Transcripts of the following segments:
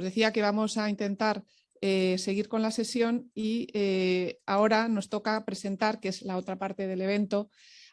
Os decía que vamos a intentar eh, seguir con la sesión y eh, ahora nos toca presentar, que es la otra parte del evento,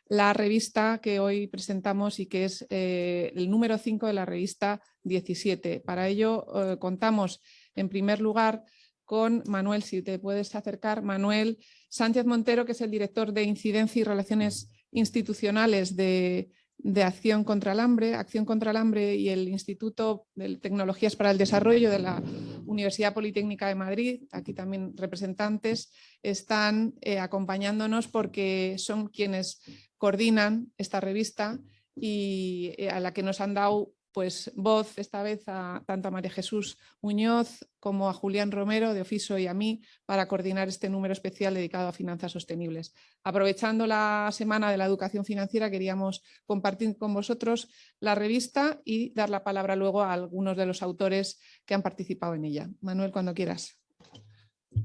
la revista que hoy presentamos y que es eh, el número 5 de la revista 17. Para ello contamos en primer lugar con Manuel, si te puedes acercar, Manuel Sánchez Montero, que es el director de Incidencia y Relaciones Institucionales de, de Acción contra el Hambre, Acción contra el Hambre y el Instituto de Tecnologías para el Desarrollo de la Universidad Politécnica de Madrid, aquí también representantes, están eh, acompañándonos porque son quienes coordinan esta revista y eh, a la que nos han dado pues voz esta vez a tanto a María Jesús Muñoz como a Julián Romero de Ofiso y a mí para coordinar este número especial dedicado a finanzas sostenibles. Aprovechando la Semana de la Educación Financiera queríamos compartir con vosotros la revista y dar la palabra luego a algunos de los autores que han participado en ella. Manuel, cuando quieras.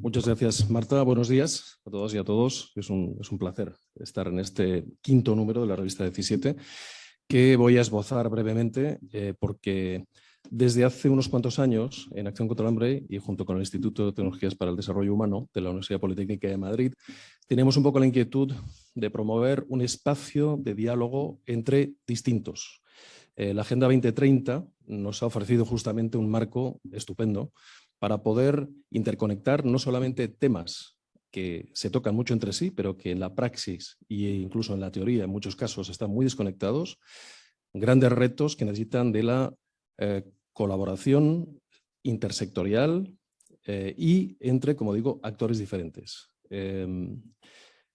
Muchas gracias, Marta. Buenos días a todos y a todos. Es un, es un placer estar en este quinto número de la revista 17 que voy a esbozar brevemente eh, porque desde hace unos cuantos años, en Acción contra el Hambre y junto con el Instituto de Tecnologías para el Desarrollo Humano de la Universidad Politécnica de Madrid, tenemos un poco la inquietud de promover un espacio de diálogo entre distintos. Eh, la Agenda 2030 nos ha ofrecido justamente un marco estupendo para poder interconectar no solamente temas que se tocan mucho entre sí, pero que en la praxis e incluso en la teoría en muchos casos están muy desconectados, grandes retos que necesitan de la eh, colaboración intersectorial eh, y entre, como digo, actores diferentes. Em,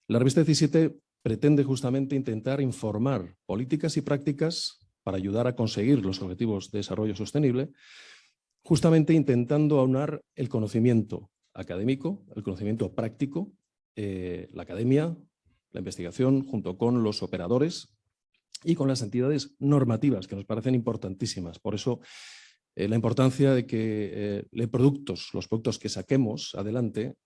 la revista 17 pretende justamente intentar informar políticas y prácticas para ayudar a conseguir los objetivos de desarrollo sostenible, justamente intentando aunar el conocimiento académico, el conocimiento práctico, eh, la academia, la investigación, junto con los operadores y con las entidades normativas, que nos parecen importantísimas. Por eso, eh, la importancia de que eh, los productos, los productos que saquemos adelante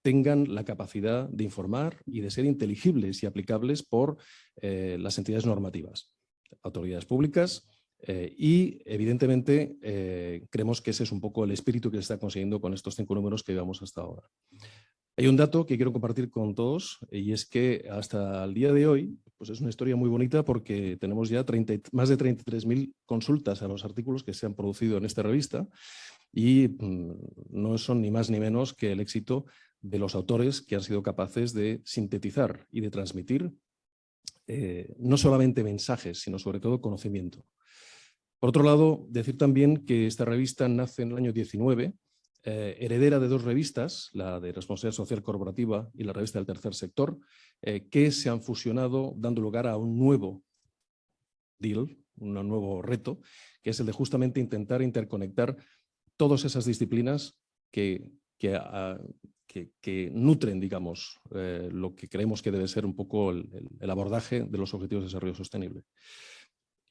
tengan la capacidad de informar y de ser inteligibles y aplicables por las entidades normativas, autoridades públicas, eh, y evidentemente eh, creemos que ese es un poco el espíritu que se está consiguiendo con estos cinco números que llevamos hasta ahora. Hay un dato que quiero compartir con todos y es que hasta el día de hoy pues es una historia muy bonita porque tenemos ya 30, más de 33.000 consultas a los artículos que se han producido en esta revista y mm, no son ni más ni menos que el éxito de los autores que han sido capaces de sintetizar y de transmitir eh, no solamente mensajes, sino sobre todo conocimiento. Por otro lado, decir también que esta revista nace en el año 19, eh, heredera de dos revistas, la de Responsabilidad Social Corporativa y la revista del Tercer Sector, eh, que se han fusionado dando lugar a un nuevo deal, un nuevo reto, que es el de justamente intentar interconectar todas esas disciplinas que, ah, nutren, digamos, eh, lo que creemos que debe ser un poco el abordaje de los objetivos de desarrollo sostenible.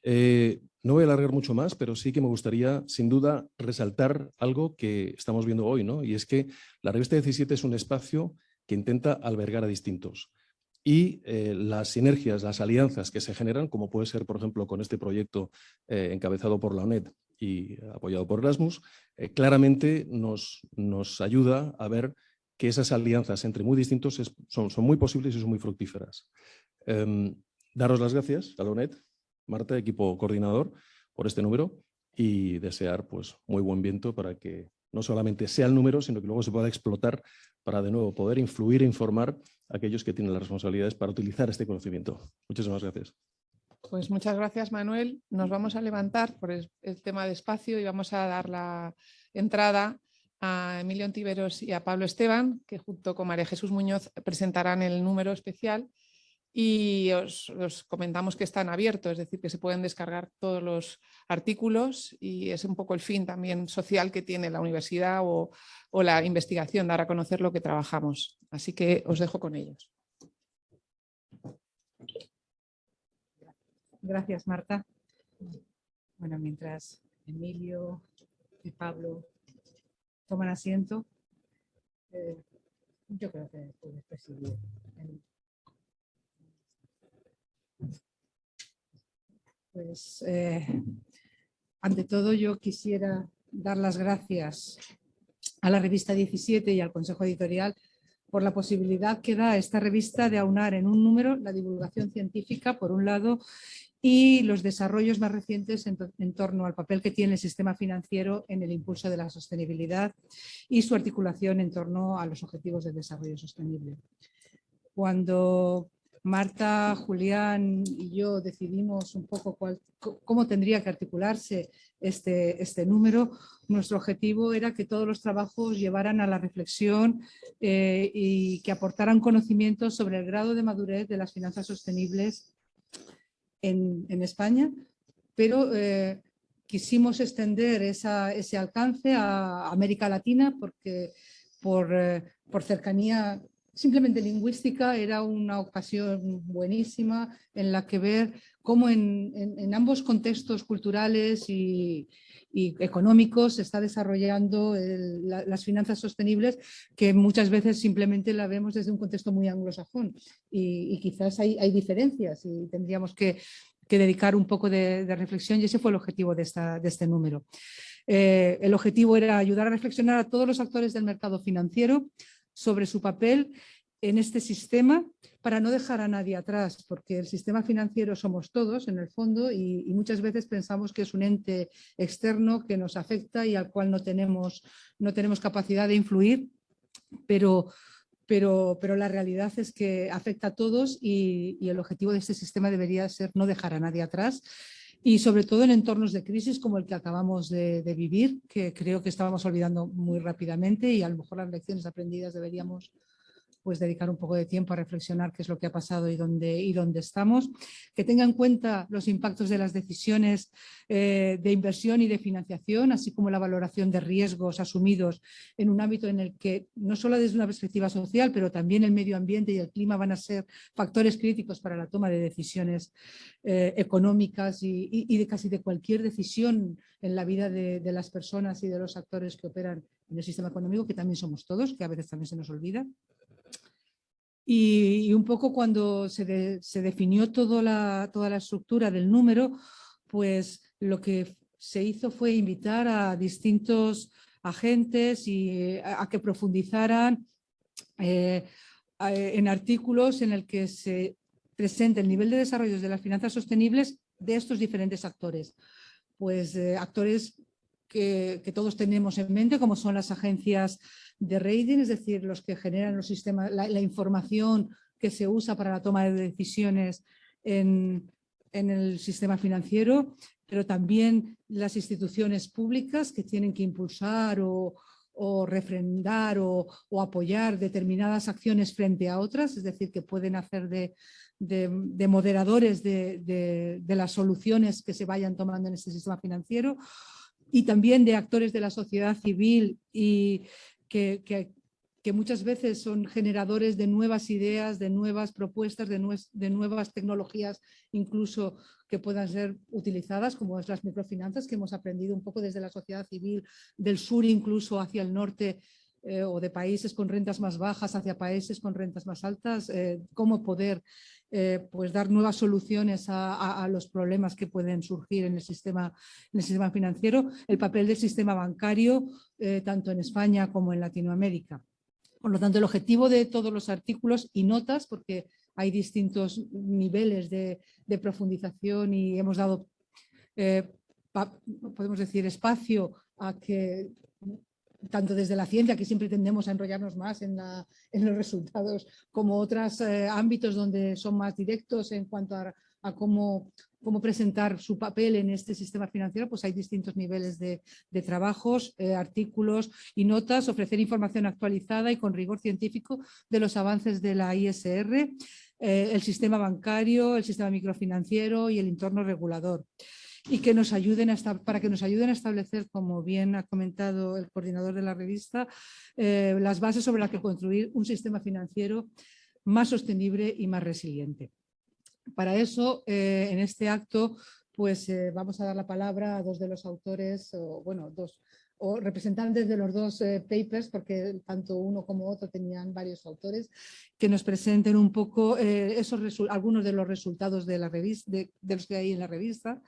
Eh, no voy a alargar mucho más, pero sí que me gustaría, sin duda, resaltar algo que estamos viendo hoy, ¿no? y es que la revista 17 es un espacio que intenta albergar a distintos. Y eh, las sinergias, las alianzas que se generan, como puede ser, por ejemplo, con este proyecto eh, encabezado por la ONED y apoyado por Erasmus, claramente nos, nos ayuda a ver que esas alianzas entre muy distintos son, son muy posibles y son muy fructíferas. Em, daros las gracias a la ONED Marta, equipo coordinador, por este número y desear pues, muy buen viento para que no solamente sea el número, sino que luego se pueda explotar para de nuevo poder influir e informar a aquellos que tienen las responsabilidades para utilizar este conocimiento. Muchísimas gracias. Pues muchas gracias, Manuel. Nos vamos a levantar por el, tema de espacio y vamos a dar la entrada a Emilio Antiveros y a Pablo Esteban, que junto con María Jesús Muñoz presentarán el número especial y os, comentamos que están abiertos, es decir, que se pueden descargar todos los artículos y es un poco el fin también social que tiene la universidad o, la investigación, dar a conocer lo que trabajamos. Así que os dejo con ellos. Gracias, Marta. Bueno, mientras Emilio y Pablo toman asiento, eh, yo creo que puedes presidir Pues eh, ante todo yo quisiera dar las gracias a la revista 17 y al Consejo Editorial por la posibilidad que da esta revista de aunar en un número la divulgación científica, por un lado, y los desarrollos más recientes en, torno al papel que tiene el sistema financiero en el impulso de la sostenibilidad y su articulación en torno a los objetivos de desarrollo sostenible. Cuando Marta, Julián y yo decidimos un poco cómo tendría que articularse este, este, número, nuestro objetivo era que todos los trabajos llevaran a la reflexión eh, y que aportaran conocimientos sobre el grado de madurez de las finanzas sostenibles en, España, pero eh, quisimos extender ese alcance a América Latina porque por, eh, por cercanía simplemente lingüística era una ocasión buenísima en la que ver cómo en, ambos contextos culturales y, económicos se está desarrollando las finanzas sostenibles que muchas veces simplemente la vemos desde un contexto muy anglosajón y, quizás hay, diferencias y tendríamos que, dedicar un poco de, reflexión y ese fue el objetivo de, este número. Eh, el objetivo era ayudar a reflexionar a todos los actores del mercado financiero sobre su papel en este sistema para no dejar a nadie atrás, porque el sistema financiero somos todos en el fondo y, muchas veces pensamos que es un ente externo que nos afecta y al cual no tenemos, no tenemos capacidad de influir, pero, pero, pero la realidad es que afecta a todos y, el objetivo de este sistema debería ser no dejar a nadie atrás y sobre todo en entornos de crisis como el que acabamos de, vivir, que creo que estábamos olvidando muy rápidamente y a lo mejor las lecciones aprendidas deberíamos pues dedicar un poco de tiempo a reflexionar qué es lo que ha pasado y dónde, y dónde estamos, que tenga en cuenta los impactos de las decisiones eh, de inversión y de financiación, así como la valoración de riesgos asumidos en un ámbito en el que no solo desde una perspectiva social, pero también el medio ambiente y el clima van a ser factores críticos para la toma de decisiones eh, económicas y, de casi de cualquier decisión en la vida de, de las personas y de los actores que operan en el sistema económico, que también somos todos, que a veces también se nos olvida. Y, un poco cuando se, definió toda la, toda la estructura del número, pues lo que se hizo fue invitar a distintos agentes y a, que profundizaran eh, en artículos en el que se presente el nivel de desarrollo de las finanzas sostenibles de estos diferentes actores. Pues eh, actores que, todos tenemos en mente, como son las agencias de rating, es decir, los que generan los sistemas, la, información que se usa para la toma de decisiones en, el sistema financiero, pero también las instituciones públicas que tienen que impulsar o, refrendar o, apoyar determinadas acciones frente a otras, es decir, que pueden hacer de, moderadores de, las soluciones que se vayan tomando en este sistema financiero y también de actores de la sociedad civil y que, que, muchas veces son generadores de nuevas ideas, de nuevas propuestas, de, de, nuevas tecnologías, incluso que puedan ser utilizadas, como las microfinanzas, que hemos aprendido un poco desde la sociedad civil, del sur incluso hacia el norte, eh, o de países con rentas más bajas hacia países con rentas más altas, eh, cómo poder eh, pues dar nuevas soluciones a, los problemas que pueden surgir en el, sistema, en el sistema financiero, el papel del sistema bancario, tanto en España como en Latinoamérica. Por lo tanto, el objetivo de todos los artículos y notas, porque hay distintos niveles de, de profundización y hemos dado, podemos decir, espacio a que tanto desde la ciencia, que siempre tendemos a enrollarnos más en, los resultados, como otros eh, ámbitos donde son más directos en cuanto a, cómo, presentar su papel en este sistema financiero, pues hay distintos niveles de, trabajos, eh, artículos y notas, ofrecer información actualizada y con rigor científico de los avances de la ISR, eh, el sistema bancario, el sistema microfinanciero y el entorno regulador y que nos ayuden a para que nos ayuden a establecer, como bien ha comentado el coordinador de la revista, eh, las bases sobre las que construir un sistema financiero más sostenible y más resiliente. Para eso, eh, en este acto, pues eh, vamos a dar la palabra a dos de los autores, o bueno, dos, o representantes de los dos eh, papers, porque tanto uno como otro tenían varios autores, que nos presenten un poco eh, esos algunos de los resultados de, la revista, de, los que hay en la revista.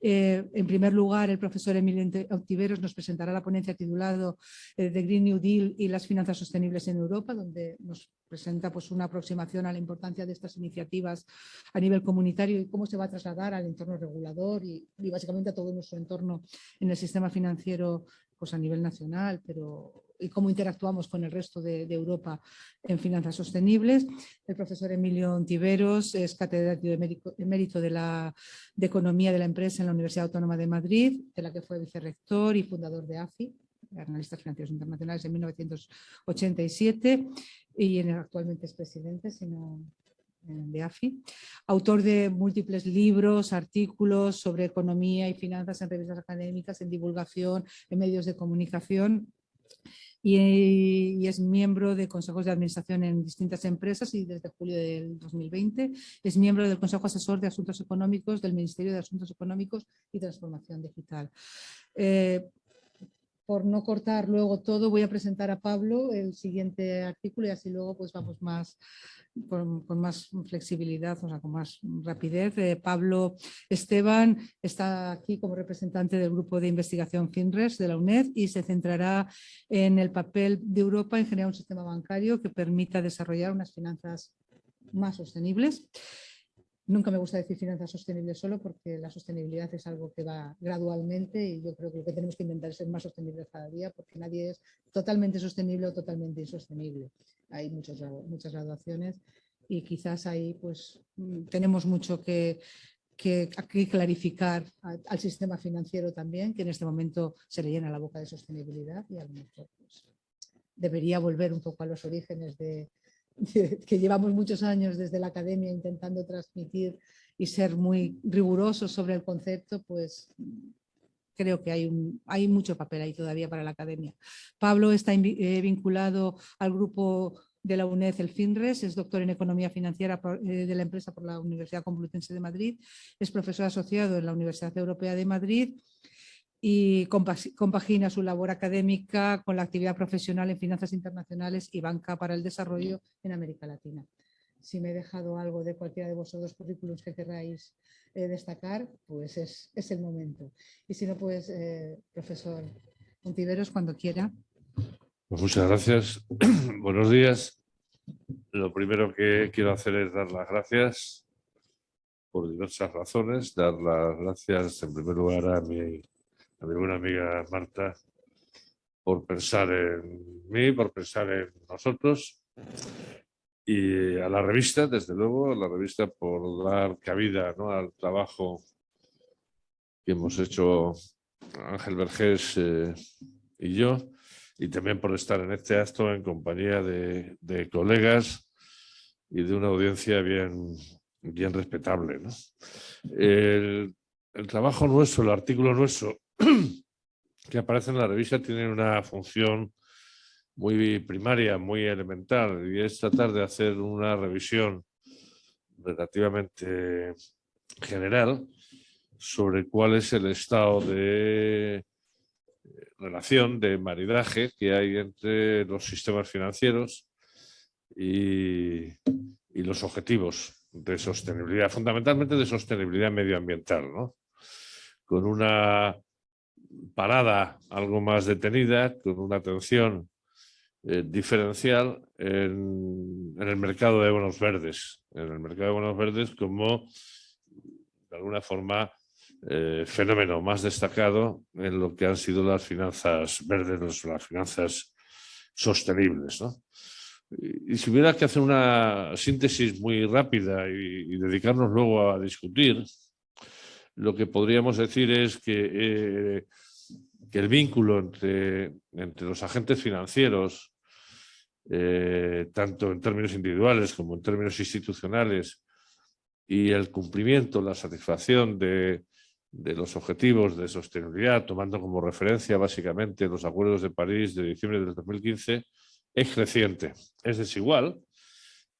Eh, en primer lugar, el profesor Emilio Octiveros nos presentará la ponencia titulado The Green New Deal y las finanzas sostenibles en Europa, donde nos presenta pues, una aproximación a la importancia de estas iniciativas a nivel comunitario y cómo se va a trasladar al entorno regulador y, y básicamente a todo nuestro entorno en el sistema financiero pues a nivel nacional, pero y cómo interactuamos con el resto de, Europa en finanzas sostenibles. El profesor Emilio Ontiveros es catedrático de mérito de, la, de Economía de la Empresa en la Universidad Autónoma de Madrid, de la que fue vicerrector y fundador de AFI, Analistas Financieros Internacionales, en 1987 y actualmente es presidente, si no, de AFI, autor de múltiples libros, artículos sobre economía y finanzas en revistas académicas, en divulgación, en medios de comunicación y, es miembro de consejos de administración en distintas empresas y desde julio del 2020 es miembro del Consejo Asesor de Asuntos Económicos del Ministerio de Asuntos Económicos y Transformación Digital. Eh, por no cortar luego todo, voy a presentar a Pablo el siguiente artículo y así luego pues vamos más con, más flexibilidad, o sea, con más rapidez. Eh, Pablo Esteban está aquí como representante del grupo de investigación FINRES de la UNED y se centrará en el papel de Europa en generar un sistema bancario que permita desarrollar unas finanzas más sostenibles. Nunca me gusta decir finanzas sostenibles solo porque la sostenibilidad es algo que va gradualmente y yo creo que lo que tenemos que intentar es ser más sostenibles cada día porque nadie es totalmente sostenible o totalmente insostenible. Hay muchas, muchas graduaciones y quizás ahí pues mm, tenemos mucho que, que, clarificar al, sistema financiero también, que en este momento se le llena la boca de sostenibilidad y a lo mejor pues, debería volver un poco a los orígenes de, que llevamos muchos años desde la academia intentando transmitir y ser muy rigurosos sobre el concepto, pues creo que hay, mucho papel ahí todavía para la academia. Pablo está eh, vinculado al grupo de la UNED, el FINRES, es doctor en Economía Financiera eh, de la empresa por la Universidad Complutense de Madrid, es profesor asociado en la Universidad Europea de Madrid y compagina su labor académica con la actividad profesional en finanzas internacionales y banca para el desarrollo en América Latina. Si me he dejado algo de cualquiera de vosotros currículos que queráis eh, destacar, pues es, es, el momento. Y si no, pues, eh, profesor Montiveros, cuando quiera. Pues muchas gracias. Buenos días. Lo primero que quiero hacer es dar las gracias por diversas razones. Dar las gracias en primer lugar a mi a mi buena amiga Marta, por pensar en mí, por pensar en nosotros y a la revista, desde luego, a la revista por dar cabida ¿no? al trabajo que hemos hecho Ángel Vergés eh, y yo, y también por estar en este acto en compañía de, colegas y de una audiencia bien, bien respetable. El, el trabajo nuestro, el artículo nuestro, que aparece en la revista tienen una función muy primaria, muy elemental, y es tratar de hacer una revisión relativamente general sobre cuál es el estado de relación, de maridaje que hay entre los sistemas financieros y, y los objetivos de sostenibilidad, fundamentalmente de sostenibilidad medioambiental, ¿no? con una parada algo más detenida, con una atención eh, diferencial en, el mercado de bonos verdes. En el mercado de bonos verdes como, de alguna forma, eh, fenómeno más destacado en lo que han sido las finanzas verdes, las finanzas sostenibles. Y, si hubiera que hacer una síntesis muy rápida y dedicarnos luego a discutir, lo que podríamos decir es que, eh, el vínculo entre, entre, los agentes financieros, eh, tanto en términos individuales como en términos institucionales, y el cumplimiento, la satisfacción de, de los objetivos de sostenibilidad, tomando como referencia básicamente los acuerdos de París de diciembre del 2015, es creciente. Es desigual,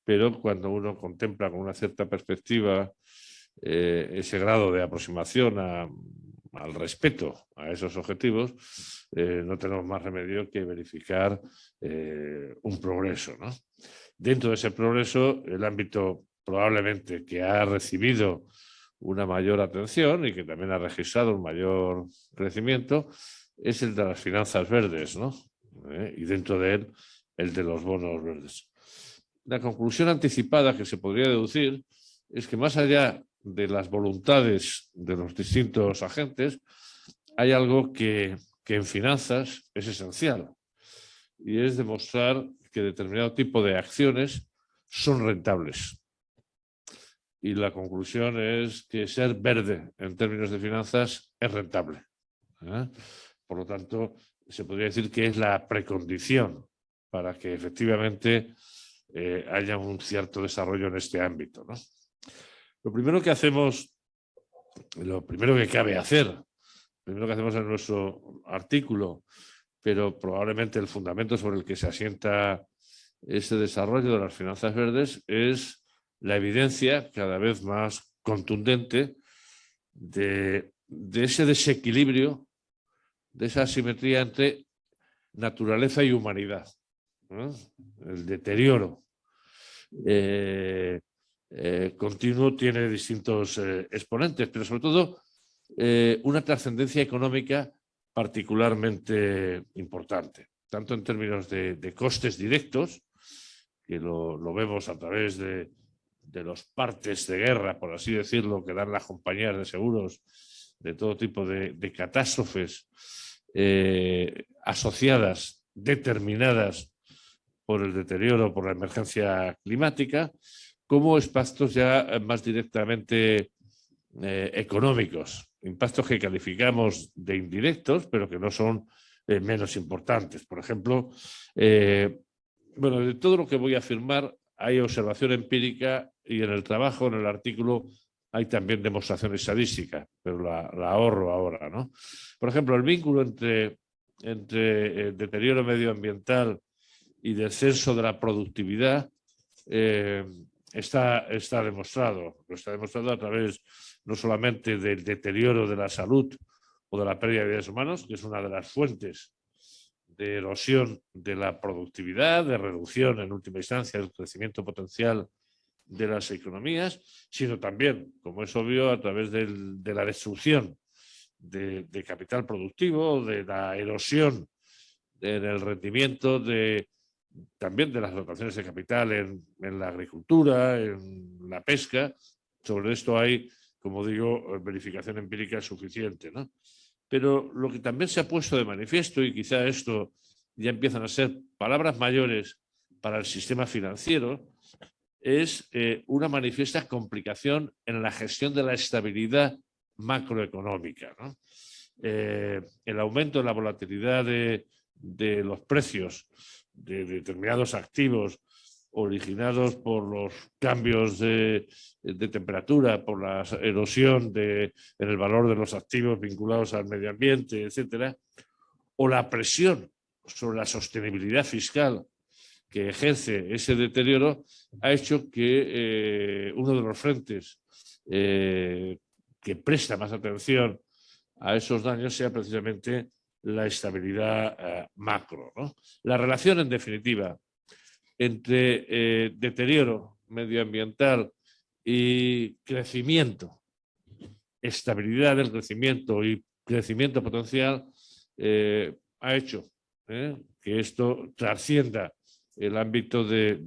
pero cuando uno contempla con una cierta perspectiva eh, ese grado de aproximación al respeto a esos objetivos, eh, no tenemos más remedio que verificar eh, un progreso. Dentro de ese progreso, el ámbito probablemente que ha recibido una mayor atención y que también ha registrado un mayor crecimiento es el de las finanzas verdes, ¿Eh? y dentro de él el de los bonos verdes. La conclusión anticipada que se podría deducir es que más allá de las voluntades de los distintos agentes, hay algo que, en finanzas es esencial y es demostrar que determinado tipo de acciones son rentables. Y la conclusión es que ser verde en términos de finanzas es rentable. ¿eh? Por lo tanto, se podría decir que es la precondición para que efectivamente eh, haya un cierto desarrollo en este ámbito. Lo primero que hacemos, lo primero que cabe hacer, lo primero que hacemos en nuestro artículo, pero probablemente el fundamento sobre el que se asienta ese desarrollo de las finanzas verdes es la evidencia cada vez más contundente de, ese desequilibrio, de esa asimetría entre naturaleza y humanidad, el deterioro. Eh, eh, continuo tiene distintos eh, exponentes, pero sobre todo una trascendencia económica particularmente importante, tanto en términos de, costes directos, que lo, vemos a través de, los partes de guerra, por así decirlo, que dan las compañías de seguros de todo tipo de, catástrofes asociadas, determinadas por el deterioro, por la emergencia climática, como impactos ya eh, más directamente eh, económicos, impactos que calificamos de indirectos, pero que no son eh, menos importantes. Por ejemplo, bueno, de todo lo que voy a afirmar hay observación empírica y en el trabajo, en el artículo, hay también demostración estadística, pero la, ahorro ahora. ¿no? Por ejemplo, el vínculo entre, entre deterioro medioambiental y descenso de la productividad está, está demostrado. Lo está demostrado a través no solamente del deterioro de la salud o de la pérdida de vidas humanos, que es una de las fuentes de erosión de la productividad, de reducción en última instancia del crecimiento potencial de las economías, sino también, como es obvio, a través de la destrucción de, de, capital productivo, de la erosión en el rendimiento de, también de las dotaciones de capital en, la agricultura, en la pesca. Sobre esto hay, como digo, verificación empírica suficiente. ¿no? Pero lo que también se ha puesto de manifiesto, y quizá esto ya empiezan a ser palabras mayores para el sistema financiero, es eh, una manifiesta complicación en la gestión de la estabilidad macroeconómica. Eh, el aumento de la volatilidad de los precios de determinados activos originados por los cambios de, temperatura, por la erosión de, en el valor de los activos vinculados al medio ambiente, etcétera, o la presión sobre la sostenibilidad fiscal que ejerce ese deterioro, ha hecho que eh, uno de los frentes eh, que presta más atención a esos daños sea precisamente la estabilidad eh, macro. La relación, en definitiva, entre eh, deterioro medioambiental y crecimiento, estabilidad del crecimiento y crecimiento potencial, eh, ha hecho que esto trascienda el ámbito de,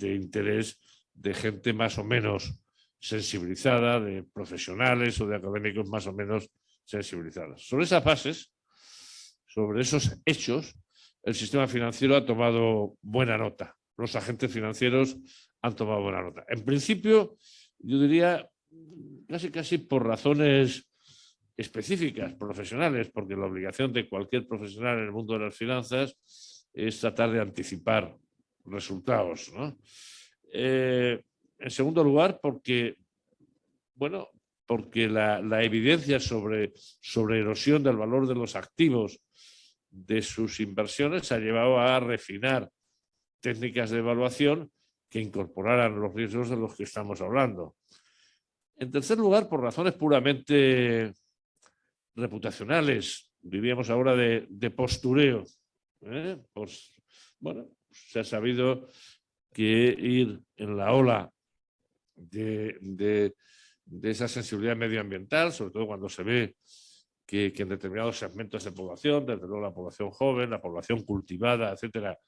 interés de gente más o menos sensibilizada, de profesionales o de académicos más o menos sensibilizados. Sobre esas bases, sobre esos hechos, el sistema financiero ha tomado buena nota. Los agentes financieros han tomado buena nota. En principio, yo diría casi casi por razones específicas, profesionales, porque la obligación de cualquier profesional en el mundo de las finanzas es tratar de anticipar resultados. Eh, en segundo lugar, porque, bueno, porque la, evidencia sobre, sobre erosión del valor de los activos de sus inversiones ha llevado a refinar técnicas de evaluación que incorporaran los riesgos de los que estamos hablando. En tercer lugar, por razones puramente reputacionales, diríamos ahora de, postureo. Pues, bueno, se ha sabido que ir en la ola de, esa sensibilidad medioambiental, sobre todo cuando se ve que, en determinados segmentos de población, desde luego la población joven, la población cultivada, etcétera,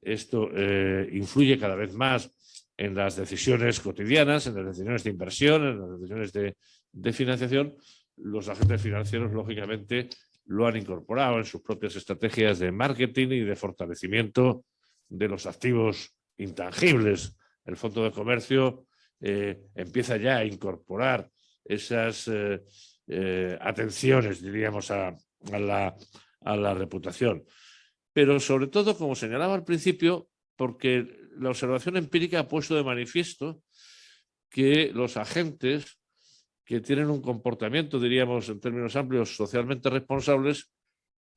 esto eh, influye cada vez más en las decisiones cotidianas, en las decisiones de inversión, en las decisiones de, de financiación, los agentes financieros, lógicamente, lo han incorporado en sus propias estrategias de marketing y de fortalecimiento de los activos intangibles. El Fondo de Comercio eh, empieza ya a incorporar esas eh, eh, atenciones, diríamos, a, la, a la reputación. Pero sobre todo, como señalaba al principio, porque la observación empírica ha puesto de manifiesto que los agentes que tienen un comportamiento, diríamos en términos amplios, socialmente responsables,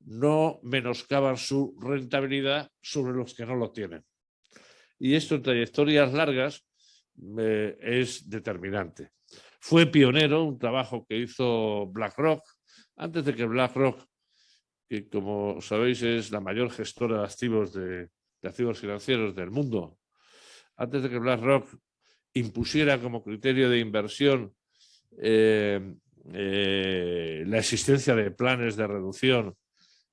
no menoscaban su rentabilidad sobre los que no lo tienen. Y esto en trayectorias largas es determinante. Fue pionero un trabajo que hizo BlackRock, antes de que BlackRock, que como sabéis es la mayor gestora de activos, de, activos financieros del mundo, antes de que BlackRock impusiera como criterio de inversión eh, eh, la existencia de planes de reducción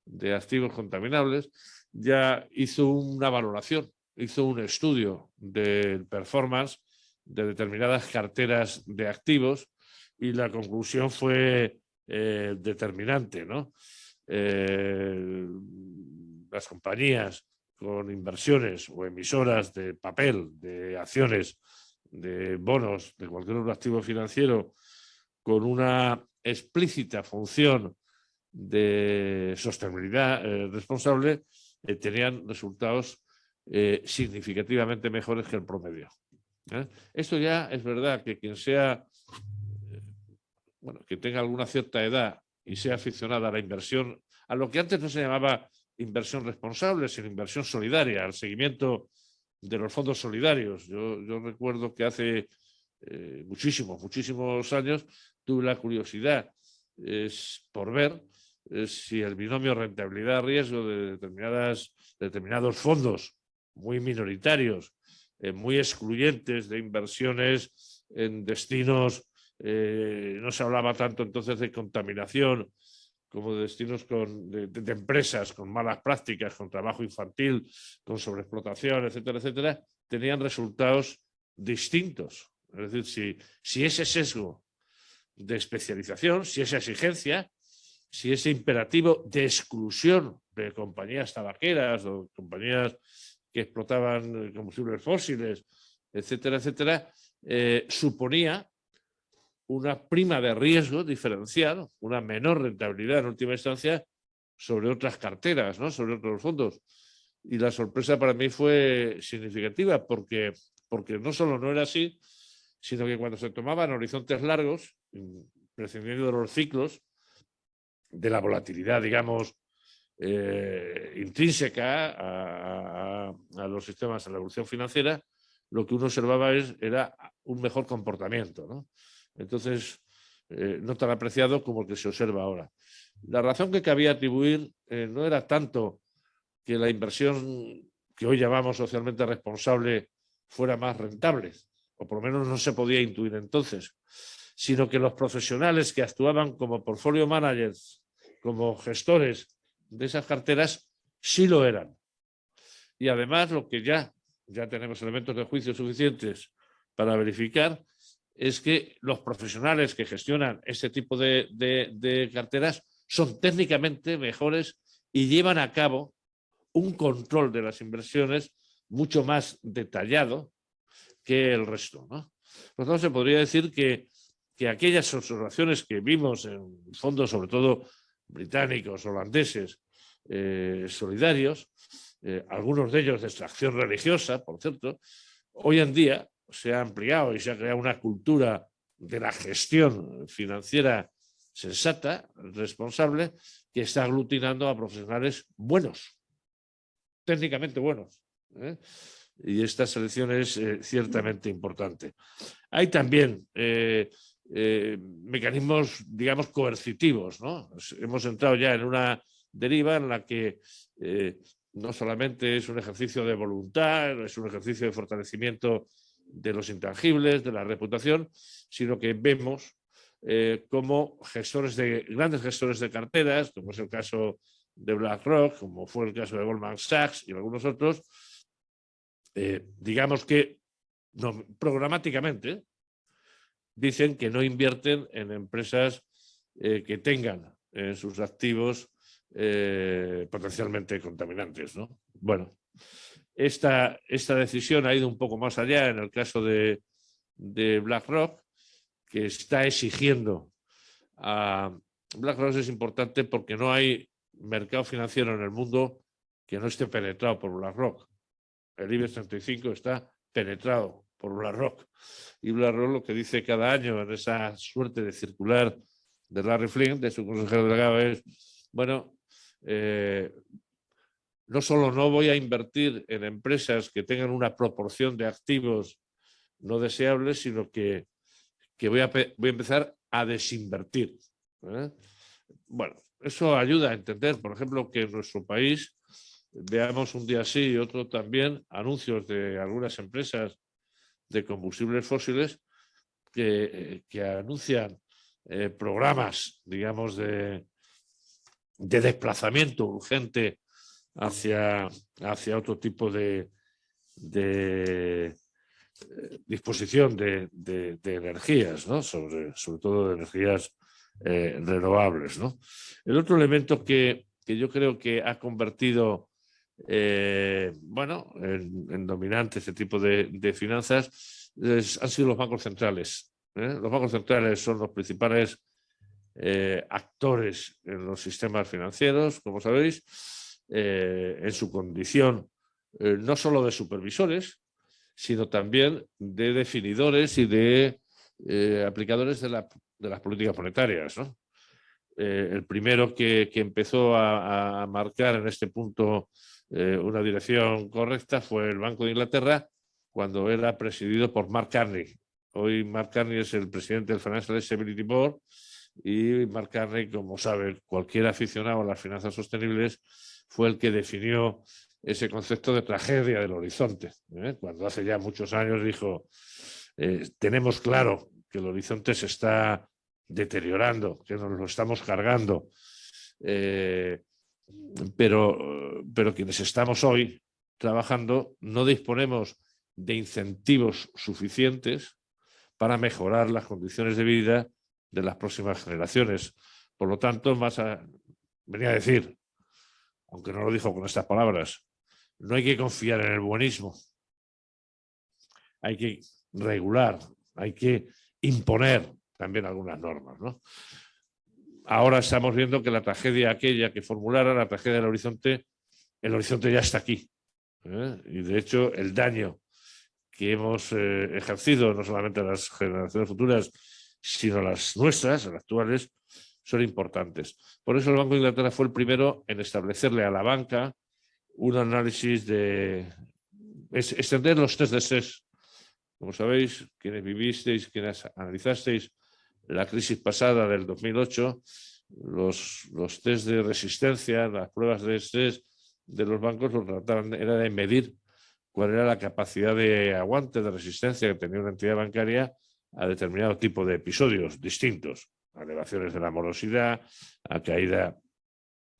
de activos contaminables, ya hizo una valoración, hizo un estudio del performance de determinadas carteras de activos y la conclusión fue eh, determinante. ¿no? Eh, las compañías con inversiones o emisoras de papel, de acciones, de bonos, de cualquier otro activo financiero, con una explícita función de sostenibilidad eh, responsable, tenían resultados significativamente mejores que el promedio. ¿Eh? Esto ya es verdad que quien sea, eh, bueno, que tenga alguna cierta edad y sea aficionada a la inversión, a lo que antes no se llamaba inversión responsable, sino inversión solidaria, al seguimiento de los fondos solidarios. Yo, recuerdo que hace eh, muchísimos, muchísimos años tuve la curiosidad por ver si el binomio rentabilidad-riesgo de determinadas, determinados fondos muy minoritarios eh, muy excluyentes de inversiones en destinos, eh, no se hablaba tanto entonces de contaminación como de destinos con, de, empresas con malas prácticas, con trabajo infantil, con sobreexplotación, etcétera, etcétera, tenían resultados distintos. Es decir, si, si ese sesgo de especialización, si esa exigencia, si ese imperativo de exclusión de compañías tabaqueras o compañías que explotaban eh, combustibles fósiles, etcétera, etcétera, eh, suponía una prima de riesgo diferencial, una menor rentabilidad en última instancia sobre otras carteras, ¿no? sobre otros fondos. Y la sorpresa para mí fue significativa porque, porque no solo no era así, sino que cuando se tomaban horizontes largos, prescindiendo de los ciclos, de la volatilidad, digamos, eh, intrínseca a, los sistemas de la evolución financiera, lo que uno observaba es, era un mejor comportamiento. Entonces, eh, no tan apreciado como el que se observa ahora. La razón que cabía atribuir eh, no era tanto que la inversión que hoy llamamos socialmente responsable fuera más rentable, o por lo menos no se podía intuir entonces, sino que los profesionales que actuaban como portfolio managers, como gestores de esas carteras sí lo eran. Y además lo que ya, ya tenemos elementos de juicio suficientes para verificar es que los profesionales que gestionan este tipo de, carteras son técnicamente mejores y llevan a cabo un control de las inversiones mucho más detallado que el resto. ¿no? Por lo tanto, se podría decir que, que aquellas observaciones que vimos en fondos, sobre todo británicos, holandeses, eh, solidarios, eh, algunos de ellos de extracción religiosa, por cierto, hoy en día se ha ampliado y se ha creado una cultura de la gestión financiera sensata, responsable, que está aglutinando a profesionales buenos, técnicamente buenos. ¿eh? Y esta selección es ciertamente importante. Hay también mecanismos, digamos, coercitivos. ¿no? Hemos entrado ya en una deriva en la que eh, no solamente es un ejercicio de voluntad, es un ejercicio de fortalecimiento de los intangibles, de la reputación, sino que vemos eh, como gestores de, grandes gestores de carteras, como es el caso de BlackRock, como fue el caso de Goldman Sachs y algunos otros, eh, digamos que no, programáticamente dicen que no invierten en empresas eh, que tengan en sus activos potencialmente contaminantes. ¿no? Bueno, esta, esta decisión ha ido un poco más allá en el caso de, de BlackRock, que está exigiendo a BlackRock es importante porque no hay mercado financiero en el mundo que no esté penetrado por BlackRock. El IBEX 35 está penetrado por BlackRock. Y BlackRock lo que dice cada año en esa suerte de circular de Larry Flynn, de su consejero delegado, es, bueno, eh, no solo no voy a invertir en empresas que tengan una proporción de activos no deseables, sino que, voy, a, voy, a, empezar a desinvertir. ¿eh? Bueno, eso ayuda a entender, por ejemplo, que en nuestro país veamos un día sí y otro también anuncios de algunas empresas de combustibles fósiles que, anuncian eh, programas, digamos, de, de desplazamiento urgente hacia, hacia otro tipo de, de eh, disposición de, de, energías, ¿no? sobre, sobre todo de energías eh, renovables. ¿no? El otro elemento que, que, yo creo que ha convertido eh, bueno, en, dominante este tipo de, finanzas han sido los bancos centrales. Los bancos centrales son los principales actores en los sistemas financieros, como sabéis, eh, en su condición eh, no solo de supervisores, sino también de definidores y de eh, aplicadores de, las políticas monetarias. el primero que, empezó a, marcar en este punto una dirección correcta fue el Banco de Inglaterra cuando era presidido por Mark Carney. Hoy Mark Carney es el presidente del Financial Stability Board y Mark Carney, como sabe cualquier aficionado a las finanzas sostenibles, fue el que definió ese concepto de tragedia del horizonte. ¿eh? Cuando hace ya muchos años dijo, eh, tenemos claro que el horizonte se está deteriorando, que nos lo estamos cargando, eh, pero, pero quienes estamos hoy trabajando no disponemos de incentivos suficientes para mejorar las condiciones de vida de las próximas generaciones. Por lo tanto, más venía a decir, aunque no lo dijo con estas palabras, no hay que confiar en el buenismo. Hay que regular, hay que imponer también algunas normas. Ahora estamos viendo que la tragedia aquella que formulara, la tragedia del horizonte, el horizonte ya está aquí. ¿eh? Y de hecho el daño que hemos eh, ejercido, no solamente las generaciones futuras, sino las nuestras, las actuales, son importantes. Por eso el Banco de Inglaterra fue el primero en establecerle a la banca un análisis de extender los test de SES. Como sabéis, quienes vivisteis, quienes analizasteis la crisis pasada del 2008, los, test de resistencia, las pruebas de estrés de los bancos lo trataban, era de medir cuál era la capacidad de aguante, de resistencia que tenía una entidad bancaria a determinado tipo de episodios distintos a elevaciones de la morosidad, a caída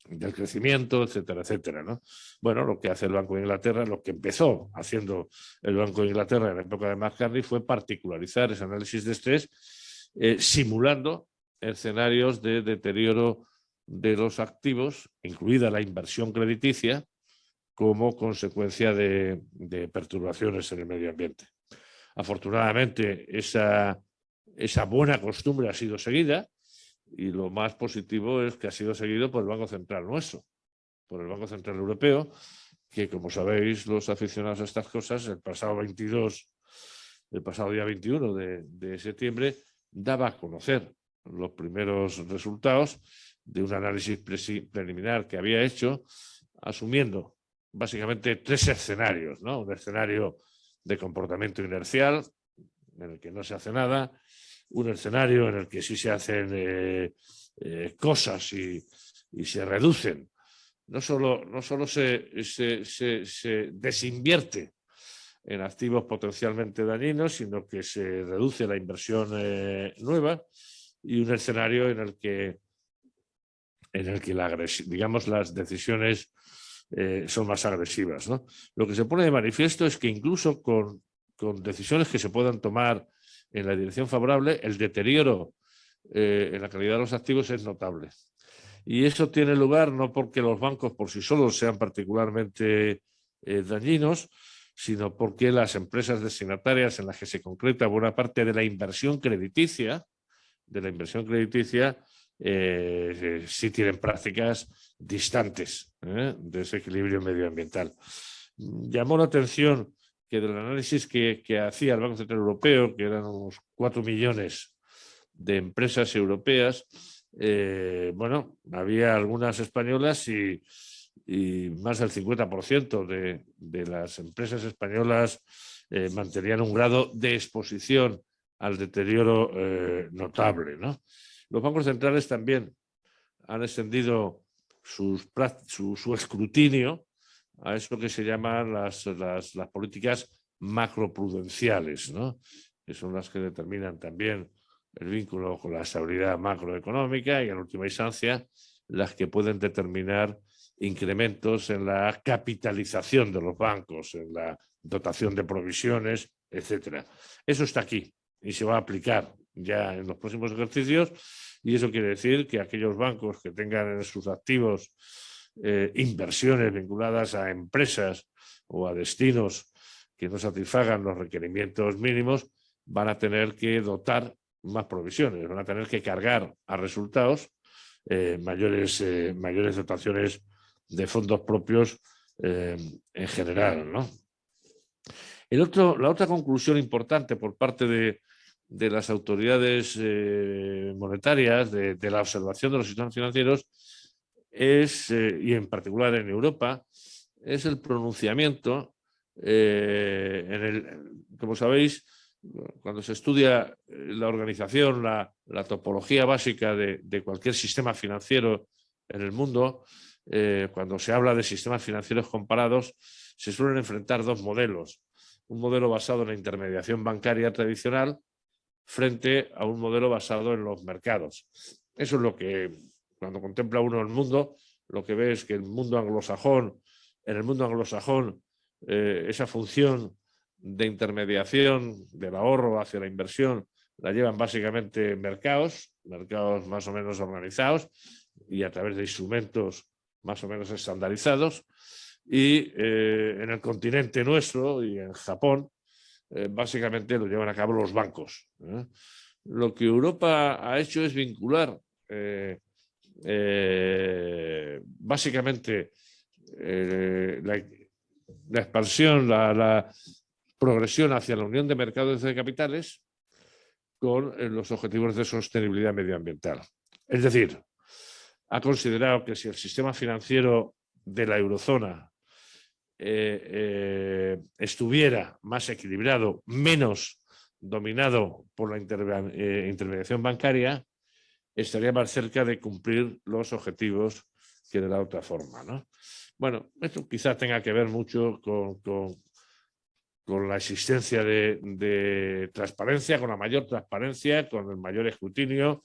del crecimiento, etcétera, etcétera. ¿no? Bueno, lo que hace el Banco de Inglaterra, lo que empezó haciendo el Banco de Inglaterra en la época de McCartney fue particularizar ese análisis de estrés eh, simulando escenarios de deterioro de los activos, incluida la inversión crediticia, como consecuencia de perturbaciones en el medio ambiente. Afortunadamente, esa buena costumbre ha sido seguida y lo más positivo es que ha sido seguido por el Banco Central nuestro, por el Banco Central Europeo, que como sabéis los aficionados a estas cosas, el pasado 22, el pasado día 21 de, septiembre, daba a conocer los primeros resultados de un análisis preliminar que había hecho, asumiendo básicamente tres escenarios. Un escenario de comportamiento inercial, en el que no se hace nada, un escenario en el que sí se hacen eh, eh, cosas y, se reducen. No solo, no solo se, se, desinvierte en activos potencialmente dañinos, sino que se reduce la inversión eh, nueva y un escenario en el que, en el que la digamos, las decisiones son más agresivas. Lo que se pone de manifiesto es que incluso con, con decisiones que se puedan tomar en la dirección favorable, el deterioro eh, en la calidad de los activos es notable. Y eso tiene lugar no porque los bancos por sí solos sean particularmente eh, dañinos, sino porque las empresas destinatarias en las que se concreta buena parte de la inversión crediticia, de la inversión crediticia, eh, sí tienen prácticas distantes de ese equilibrio medioambiental. Llamó la atención que del análisis que, hacía el Banco Central Europeo, que eran unos 4 millones de empresas europeas, eh, bueno, había algunas españolas y, más del 50% de, las empresas españolas eh, mantenían un grado de exposición al deterioro eh, notable. Los bancos centrales también han extendido su, escrutinio a eso que se llaman las, políticas macroprudenciales, que son las que determinan también el vínculo con la estabilidad macroeconómica y en última instancia las que pueden determinar incrementos en la capitalización de los bancos, en la dotación de provisiones, etc. Eso está aquí y se va a aplicar ya en los próximos ejercicios y eso quiere decir que aquellos bancos que tengan en sus activos eh, inversiones vinculadas a empresas o a destinos que no satisfagan los requerimientos mínimos, van a tener que dotar más provisiones, van a tener que cargar a resultados eh, mayores, eh, mayores dotaciones de fondos propios en general. ¿no? El otro, la otra conclusión importante por parte de, las autoridades monetarias, de, la observación de los sistemas financieros, es, eh, y en particular en Europa, es el pronunciamiento, eh, en el, como sabéis, cuando se estudia la organización, la, topología básica de, cualquier sistema financiero en el mundo, eh, cuando se habla de sistemas financieros comparados, se suelen enfrentar dos modelos. Un modelo basado en la intermediación bancaria tradicional frente a un modelo basado en los mercados. Eso es lo que cuando contempla uno el mundo, lo que ve es que el mundo anglosajón, en el mundo anglosajón, eh, esa función de intermediación del ahorro hacia la inversión la llevan básicamente mercados, mercados más o menos organizados y a través de instrumentos más o menos estandarizados. Y eh, en el continente nuestro y en Japón, eh, básicamente lo llevan a cabo los bancos. Lo que Europa ha hecho es vincular eh, básicamente eh, la, expansión, la, progresión hacia la unión de mercados de capitales con eh, los objetivos de sostenibilidad medioambiental. Es decir, ha considerado que si el sistema financiero de la eurozona estuviera más equilibrado, menos dominado por la intermediación bancaria, estaría más cerca de cumplir los objetivos que de la otra forma. ¿no? Bueno, esto quizás tenga que ver mucho con, la existencia de, transparencia, con la mayor transparencia, con el mayor escrutinio,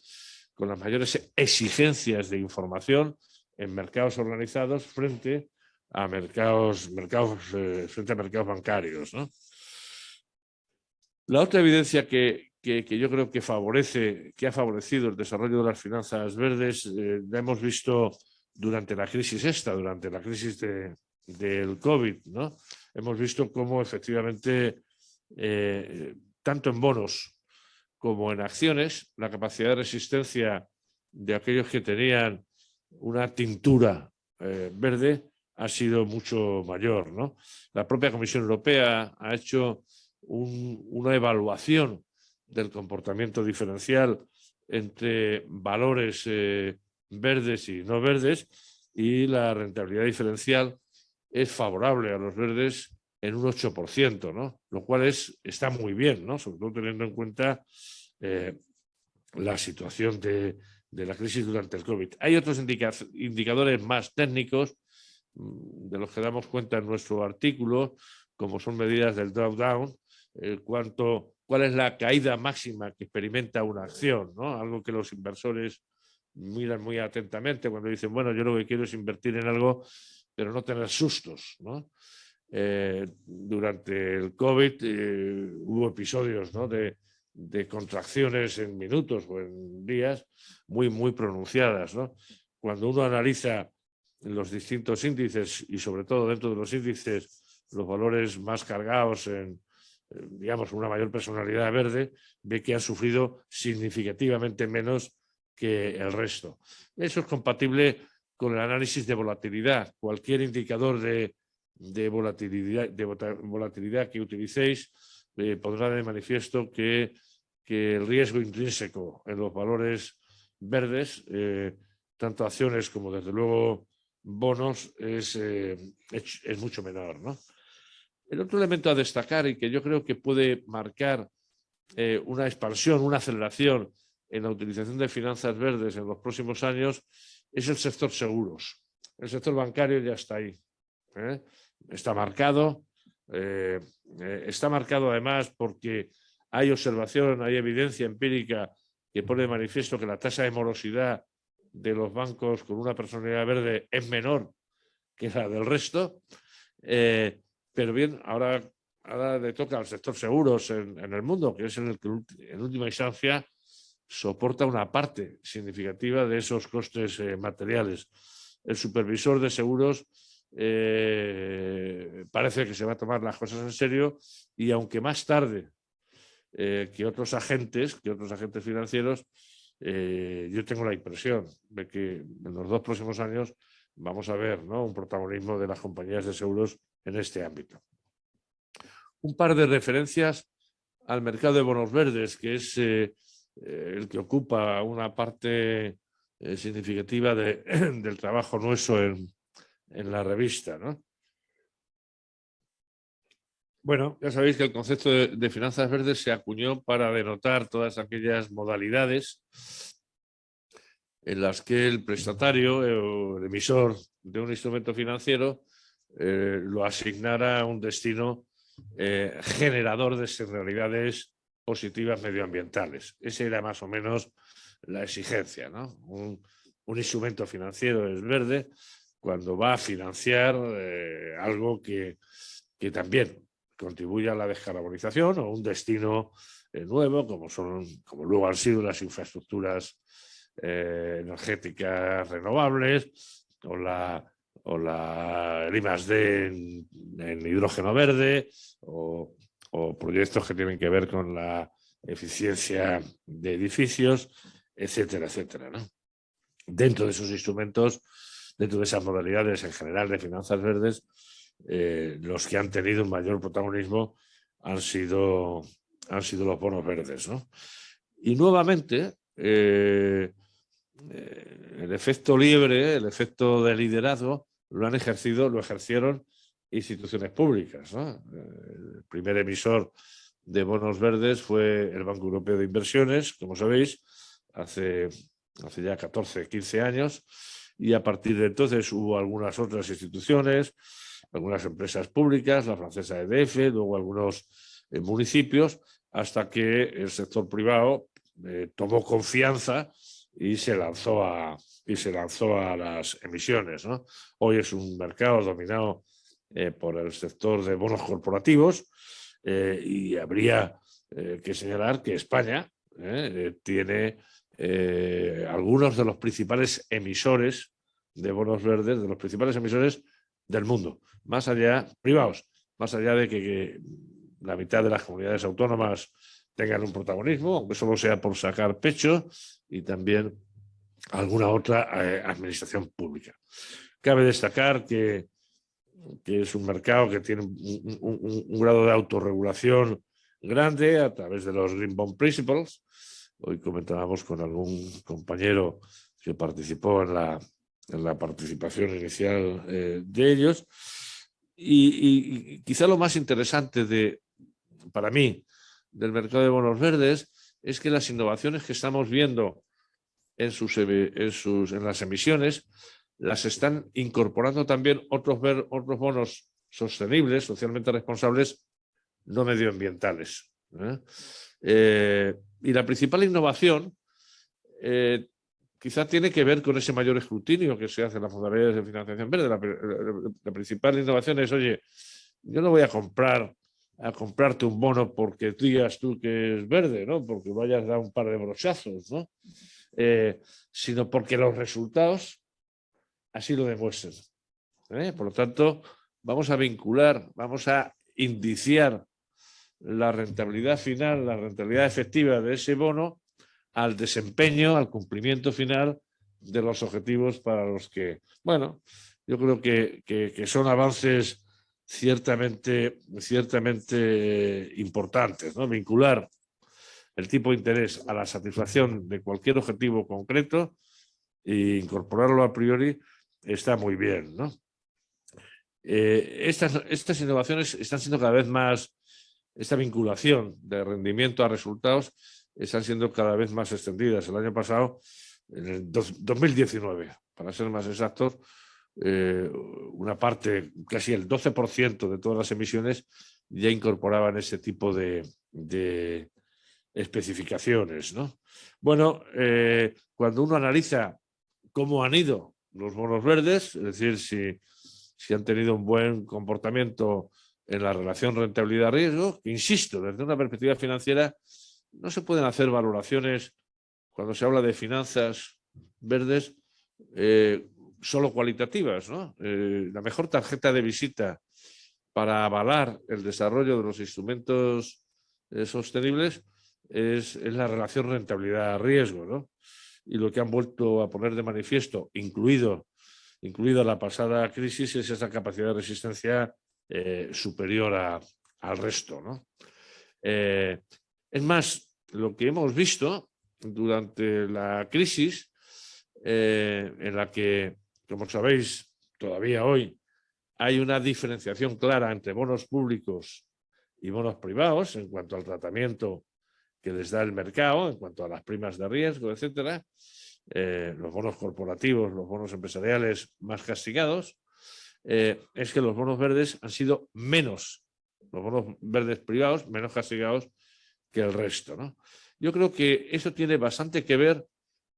con las mayores exigencias de información en mercados organizados frente a mercados, mercados, eh, frente a mercados bancarios. La otra evidencia que, que, yo creo que favorece, que ha favorecido el desarrollo de las finanzas verdes, eh, la hemos visto durante la crisis esta, durante la crisis del COVID, ¿no? Hemos visto cómo efectivamente, eh, tanto en bonos como en acciones, la capacidad de resistencia de aquellos que tenían una tintura eh, verde ha sido mucho mayor. ¿no? La propia Comisión Europea ha hecho una evaluación del comportamiento diferencial entre valores eh, verdes y no verdes y la rentabilidad diferencial es favorable a los verdes en un 8%, ¿no? lo cual es, está muy bien, ¿no? sobre todo teniendo en cuenta eh, la situación de, la crisis durante el COVID. Hay otros indicadores más técnicos mm, de los que damos cuenta en nuestro artículo, como son medidas del drawdown, eh, cuánto, cuál es la caída máxima que experimenta una acción, ¿no? algo que los inversores miran muy atentamente cuando dicen, bueno, yo lo que quiero es invertir en algo, pero no tener sustos. ¿no? Eh, durante el COVID eh, hubo episodios de, contracciones en minutos o en días muy, muy pronunciadas. Cuando uno analiza los distintos índices y sobre todo dentro de los índices los valores más cargados en, eh, digamos, una mayor personalidad verde, ve que han sufrido significativamente menos que el resto. Eso es compatible con el análisis de volatilidad. Cualquier indicador de de volatilidad, de volatilidad que utilicéis eh, pondrá de manifiesto que, que, el riesgo intrínseco en los valores verdes, eh, tanto acciones como desde luego bonos, es, eh, es, mucho menor. ¿no? El otro elemento a destacar y que yo creo que puede marcar una expansión, una aceleración en la utilización de finanzas verdes en los próximos años es el sector seguros. El sector bancario ya está ahí está marcado. Eh, eh, está marcado además porque hay observación, hay evidencia empírica que pone de manifiesto que la tasa de morosidad de los bancos con una personalidad verde es menor que la del resto. Eh, pero bien, ahora, le toca al sector seguros en, el mundo, que es en el que en última instancia soporta una parte significativa de esos costes materiales. El supervisor de seguros eh, parece que se va a tomar las cosas en serio y aunque más tarde eh, que otros agentes, que otros agentes financieros, eh, yo tengo la impresión de que en los dos próximos años vamos a ver un protagonismo de las compañías de seguros en este ámbito. Un par de referencias al mercado de bonos verdes, que es el que ocupa una parte significativa del trabajo nuestro en, en la revista. ¿no? Bueno, ya sabéis que el concepto de, finanzas verdes se acuñó para denotar todas aquellas modalidades en las que el prestatario eh, o el emisor de un instrumento financiero eh, lo asignara a un destino eh, generador de externalidades positivas medioambientales. Esa era más o menos la exigencia. ¿no? Un, instrumento financiero es verde cuando va a financiar algo que, también contribuye a la descarbonización o un destino eh, nuevo, como, son, como luego han sido las infraestructuras eh, energéticas renovables o la, o la el en, hidrógeno verde o, proyectos que tienen que ver con la eficiencia de edificios, etcétera, etcétera. Dentro de esos instrumentos dentro de esas modalidades en general de finanzas verdes, eh, los que han tenido un mayor protagonismo han sido, han sido los bonos verdes. Y nuevamente, eh, eh, el efecto liebre, el efecto de liderazgo, lo han ejercido, lo ejercieron instituciones públicas. El primer emisor de bonos verdes fue el Banco Europeo de Inversiones, como sabéis, hace, hace ya 14, 15 años, y a partir de entonces hubo algunas otras instituciones, algunas empresas públicas, la francesa EDF, luego algunos eh, municipios, hasta que el sector privado eh, tomó confianza y se lanzó a, y se lanzó a las emisiones. Hoy es un mercado dominado eh, por el sector de bonos corporativos y habría que señalar que España tiene algunos de los principales emisores de bonos verdes, de los principales emisores del mundo, más allá, privados, más allá de que, la mitad de las comunidades autónomas tengan un protagonismo, aunque solo sea por sacar pecho, y también alguna otra eh, administración pública. Cabe destacar que, es un mercado que tiene un, grado de autorregulación grande a través de los Green Bond Principles, Hoy comentábamos con algún compañero que participó en la, la participación inicial eh, de ellos. Y, quizá lo más interesante de, para mí del mercado de bonos verdes es que las innovaciones que estamos viendo en, sus, en, sus, en las emisiones las están incorporando también otros, otros bonos sostenibles, socialmente responsables, no medioambientales. ¿eh? Eh, y la principal innovación eh, quizá tiene que ver con ese mayor escrutinio que se hace en las modalidades de financiación verde. La, principal innovación es, oye, yo no voy a comprar a comprarte un bono porque digas tú que es verde, ¿no? porque vayas a dar un par de brochazos, ¿no? sino porque los resultados así lo demuestran. Por lo tanto, vamos a vincular, vamos a indiciar la rentabilidad final, la rentabilidad efectiva de ese bono al desempeño, al cumplimiento final de los objetivos para los que, bueno, yo creo que, que, son avances ciertamente, ciertamente importantes, ¿no? Vincular el tipo de interés a la satisfacción de cualquier objetivo concreto e incorporarlo a priori está muy bien, ¿no? Eh, estas, estas innovaciones están siendo cada vez más, esta vinculación de rendimiento a resultados están siendo cada vez más extendidas. El año pasado, en el 2019, para ser más exactos, eh, una parte, casi el 12% de todas las emisiones ya incorporaban ese tipo de, especificaciones. ¿no? Bueno, eh, cuando uno analiza cómo han ido los bonos verdes, es decir, si si han tenido un buen comportamiento en la relación rentabilidad-riesgo, insisto, desde una perspectiva financiera no se pueden hacer valoraciones cuando se habla de finanzas verdes eh, solo cualitativas. Eh, la mejor tarjeta de visita para avalar el desarrollo de los instrumentos eh, sostenibles es, es, la relación rentabilidad-riesgo. Y lo que han vuelto a poner de manifiesto, incluido incluida la pasada crisis, es esa capacidad de resistencia superior al resto. ¿no? Es más, lo que hemos visto durante la crisis, eh, en la que, como sabéis, todavía hoy hay una diferenciación clara entre bonos públicos y bonos privados en cuanto al tratamiento que les da el mercado, en cuanto a las primas de riesgo, etcétera. Eh, los bonos corporativos, los bonos empresariales más castigados, eh, es que los bonos verdes han sido menos, los bonos verdes privados, menos castigados que el resto. ¿no? Yo creo que eso tiene bastante que ver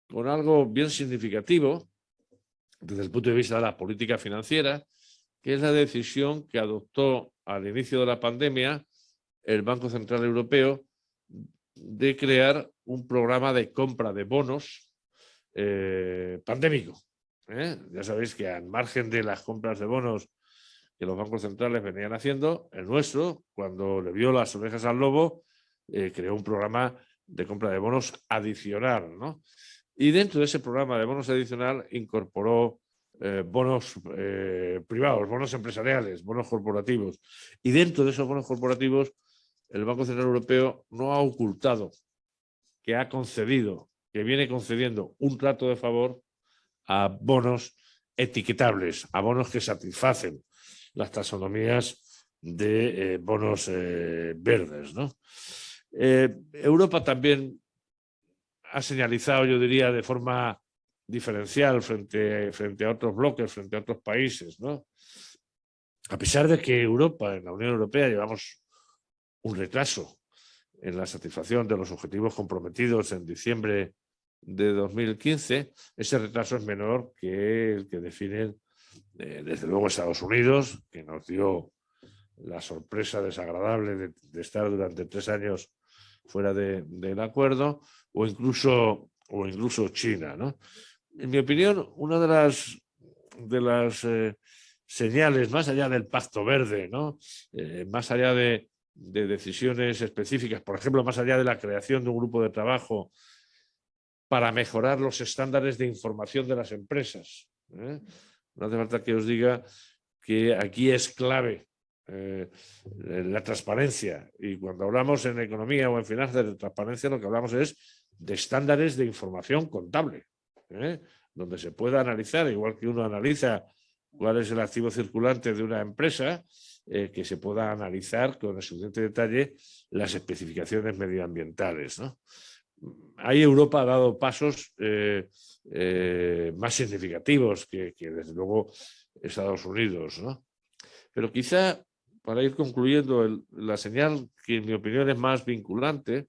con algo bien significativo desde el punto de vista de la política financiera, que es la decisión que adoptó al inicio de la pandemia el Banco Central Europeo de crear un programa de compra de bonos eh, pandémico. ¿eh? Ya sabéis que al margen de las compras de bonos que los bancos centrales venían haciendo, el nuestro, cuando le vio las orejas al lobo, eh, creó un programa de compra de bonos adicional. Y dentro de ese programa de bonos adicional incorporó bonos privados, bonos empresariales, bonos corporativos. Y dentro de esos bonos corporativos, el Banco Central Europeo no ha ocultado que ha concedido que viene concediendo un trato de favor a bonos etiquetables, a bonos que satisfacen las taxonomías de eh, bonos eh, verdes. Eh, Europa también ha señalizado, yo diría, de forma diferencial frente, frente a otros bloques, frente a otros países. ¿no? A pesar de que Europa, en la Unión Europea, llevamos un retraso en la satisfacción de los objetivos comprometidos en diciembre de 2015, ese retraso es menor que el que definen eh, desde luego Estados Unidos, que nos dio la sorpresa desagradable de, estar durante tres años fuera del acuerdo, o incluso, o incluso China. En mi opinión, una de las, de las eh, señales, más allá del pacto verde, ¿no? Eh, más allá de, de decisiones específicas, por ejemplo, más allá de la creación de un grupo de trabajo para mejorar los estándares de información de las empresas. ¿eh? No hace falta que os diga que aquí es clave eh, la transparencia y cuando hablamos en economía o en finanzas de transparencia lo que hablamos es de estándares de información contable, ¿eh? donde se pueda analizar, igual que uno analiza cuál es el activo circulante de una empresa, que se pueda analizar con el suficiente detalle las especificaciones medioambientales. ¿no? ahí Europa ha dado pasos eh, eh, más significativos que, desde luego Estados Unidos. ¿no? Pero quizá, para ir concluyendo, la señal que en mi opinión es más vinculante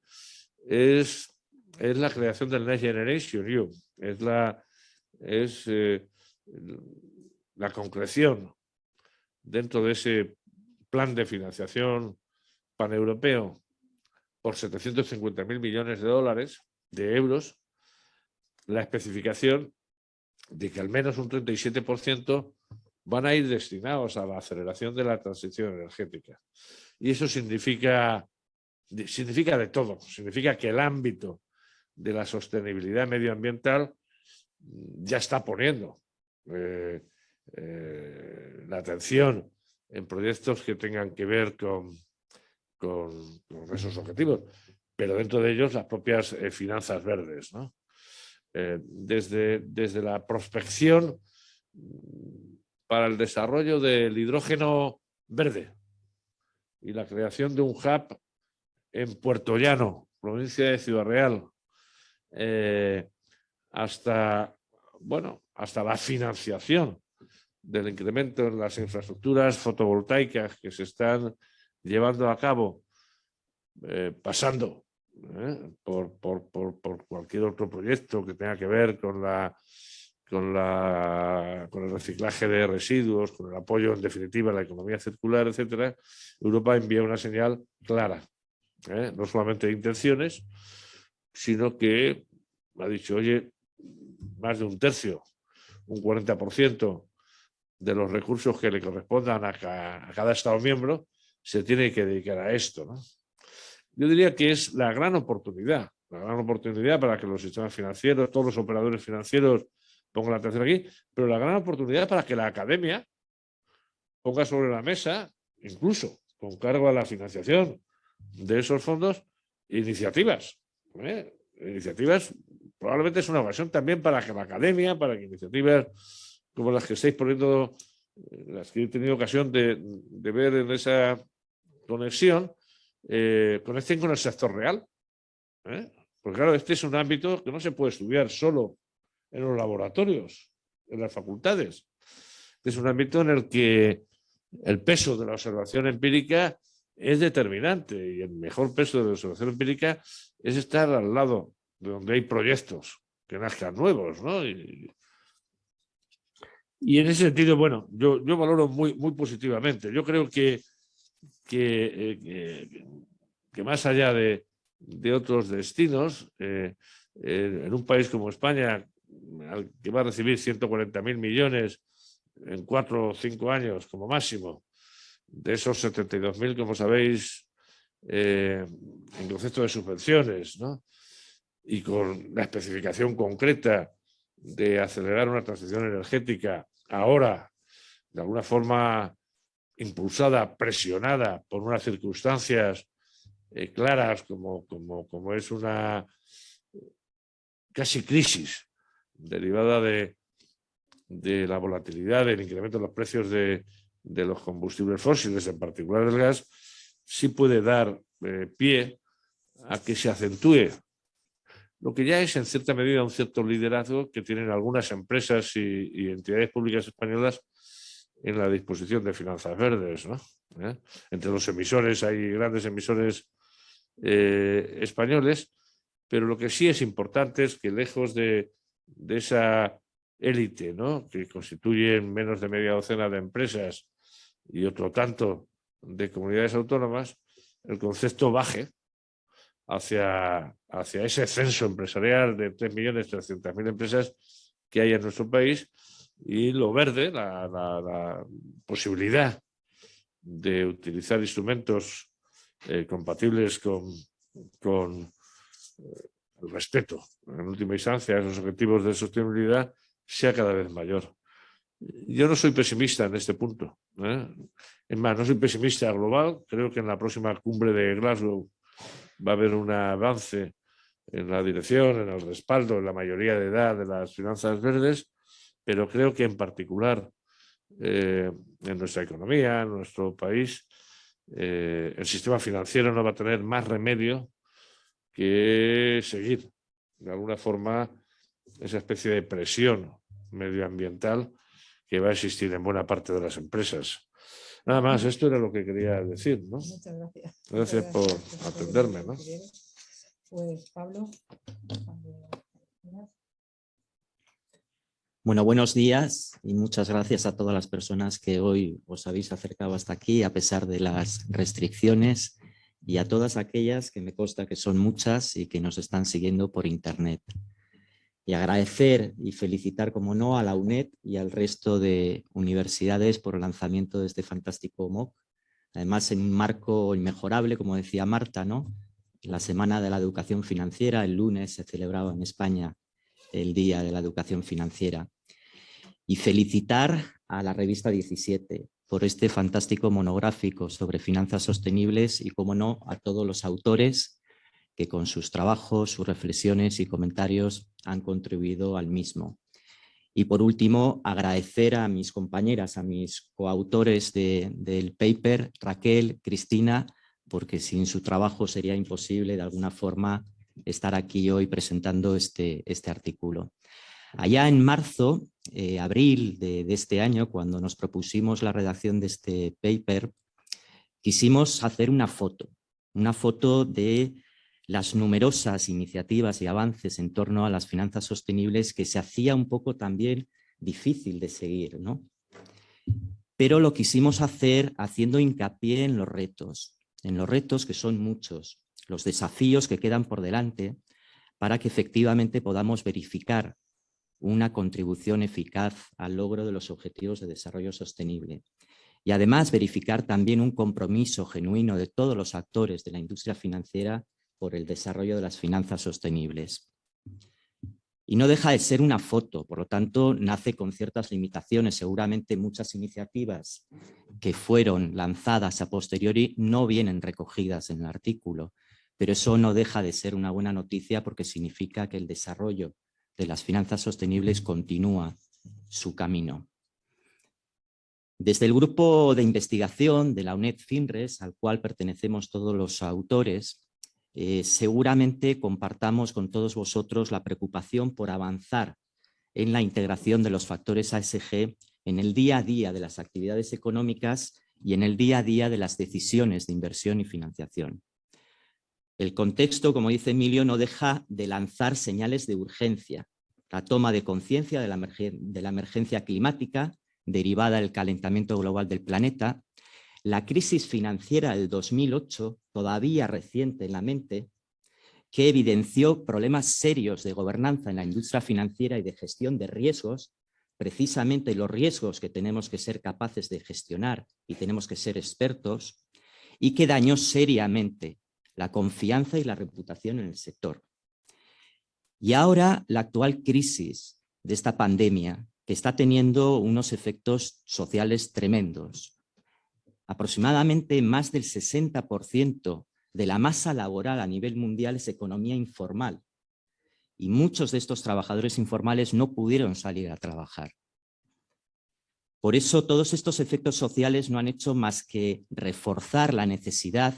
es, es la creación del Next Generation es la, es, eh, la concreción dentro de ese plan de financiación paneuropeo por 750.000 millones de dólares, de euros, la especificación de que al menos un 37% van a ir destinados a la aceleración de la transición energética. Y eso significa, significa de todo, significa que el ámbito de la sostenibilidad medioambiental ya está poniendo eh, eh, la atención en proyectos que tengan que ver con, con, esos objetivos, pero dentro de ellos las propias eh, finanzas verdes. desde, desde la prospección para el desarrollo del hidrógeno verde y la creación de un hub en Puerto Llano, provincia de Ciudad Real, hasta, bueno, hasta la financiación del incremento en las infraestructuras fotovoltaicas que se están llevando a cabo, eh, pasando eh, por, por, por, cualquier otro proyecto que tenga que ver con, la, con, la, con el reciclaje de residuos, con el apoyo en definitiva a la economía circular, etcétera, Europa envía una señal clara, eh, no solamente de intenciones, sino que ha dicho, oye, más de un tercio, un 40% de los recursos que le correspondan a, cada Estado miembro se tiene que dedicar a esto. Yo diría que es la gran oportunidad, la gran oportunidad para que los sistemas financieros, todos los operadores financieros pongan la atención aquí, pero la gran oportunidad para que la academia ponga sobre la mesa, incluso con cargo a la financiación de esos fondos, iniciativas. ¿eh? Iniciativas probablemente es una ocasión también para que la academia, para que iniciativas como las que estáis poniendo, eh, las que he tenido ocasión de, ver en esa conexión, eh, conecten con el sector real. Porque claro, este es un ámbito que no se puede estudiar solo en los laboratorios, en las facultades. Es un ámbito en el que el peso de la observación empírica es determinante y el mejor peso de la observación empírica es estar al lado de donde hay proyectos que nazcan nuevos, ¿no? Y, en ese sentido, bueno, yo, yo valoro muy, muy positivamente. Yo creo que, que, eh, que, más allá de, de otros destinos, eh, en un país como España, que va a recibir 140.000 millones en cuatro o cinco años como máximo, de esos 72.000, como sabéis, eh, en concepto de subvenciones, ¿no? y con la especificación concreta de acelerar una transición energética ahora, de alguna forma impulsada, presionada por unas circunstancias eh, claras como, como, como, es una casi crisis derivada de, de, la volatilidad, del incremento de los precios de, de, los combustibles fósiles, en particular el gas, sí puede dar eh, pie a que se acentúe lo que ya es en cierta medida un cierto liderazgo que tienen algunas empresas y, entidades públicas españolas en la disposición de finanzas verdes. ¿Eh? Entre los emisores hay grandes emisores eh, españoles, pero lo que sí es importante es que lejos de, esa élite ¿no? que constituyen menos de media docena de empresas y otro tanto de comunidades autónomas, el concepto baje hacia, hacia ese censo empresarial de 3.300.000 empresas que hay en nuestro país y lo verde, la, posibilidad de utilizar instrumentos eh, compatibles con, con eh, respeto, en última instancia, a esos objetivos de sostenibilidad, sea cada vez mayor. Yo no soy pesimista en este punto. ¿eh? Es más, no soy pesimista global. Creo que en la próxima cumbre de Glasgow va a haber un avance en la dirección, en el respaldo, en la mayoría de edad de las finanzas verdes, pero creo que en particular eh, en nuestra economía, en nuestro país, eh, el sistema financiero no va a tener más remedio que seguir de alguna forma esa especie de presión medioambiental que va a existir en buena parte de las empresas. Nada más, esto era lo que quería decir, ¿no? Muchas gracias. Gracias por atenderme, ¿no? Pues Pablo. Bueno, buenos días y muchas gracias a todas las personas que hoy os habéis acercado hasta aquí a pesar de las restricciones y a todas aquellas que me consta que son muchas y que nos están siguiendo por internet. Y agradecer y felicitar, como no, a la UNED y al resto de universidades por el lanzamiento de este fantástico MOOC. Además, en un marco inmejorable, como decía Marta, ¿no? La Semana de la Educación Financiera, el lunes se celebraba en España el Día de la Educación Financiera. Y felicitar a la revista 17 por este fantástico monográfico sobre finanzas sostenibles y, como no, a todos los autores que con sus trabajos, sus reflexiones y comentarios han contribuido al mismo. Y por último, agradecer a mis compañeras, a mis coautores del paper, Raquel, Cristina, porque sin su trabajo sería imposible de alguna forma estar aquí hoy presentando este, este artículo. Allá en marzo, eh, abril de, este año, cuando nos propusimos la redacción de este paper, quisimos hacer una foto, una foto de las numerosas iniciativas y avances en torno a las finanzas sostenibles que se hacía un poco también difícil de seguir, ¿no? Pero lo quisimos hacer haciendo hincapié en los retos, en los retos que son muchos, los desafíos que quedan por delante para que efectivamente podamos verificar una contribución eficaz al logro de los objetivos de desarrollo sostenible. Y además verificar también un compromiso genuino de todos los actores de la industria financiera por el desarrollo de las finanzas sostenibles. Y no deja de ser una foto, por lo tanto nace con ciertas limitaciones. Seguramente muchas iniciativas que fueron lanzadas a posteriori no vienen recogidas en el artículo, pero eso no deja de ser una buena noticia porque significa que el desarrollo de las finanzas sostenibles continúa su camino. Desde el grupo de investigación de la UNED FINRES, al cual pertenecemos todos los autores, eh, seguramente compartamos con todos vosotros la preocupación por avanzar en la integración de los factores ASG en el día a día de las actividades económicas y en el día a día de las decisiones de inversión y financiación. El contexto, como dice Emilio, no deja de lanzar señales de urgencia. La toma de conciencia de, la emergencia climática derivada del calentamiento global del planeta, la crisis financiera del 2008, todavía reciente en la mente, que evidenció problemas serios de gobernanza en la industria financiera y de gestión de riesgos, precisamente los riesgos que tenemos que ser capaces de gestionar y tenemos que ser expertos, y que dañó seriamente la confianza y la reputación en el sector. Y ahora la actual crisis de esta pandemia, que está teniendo unos efectos sociales tremendos. Aproximadamente más del 60% de la masa laboral a nivel mundial es economía informal. Y muchos de estos trabajadores informales no pudieron salir a trabajar. Por eso todos estos efectos sociales no han hecho más que reforzar la necesidad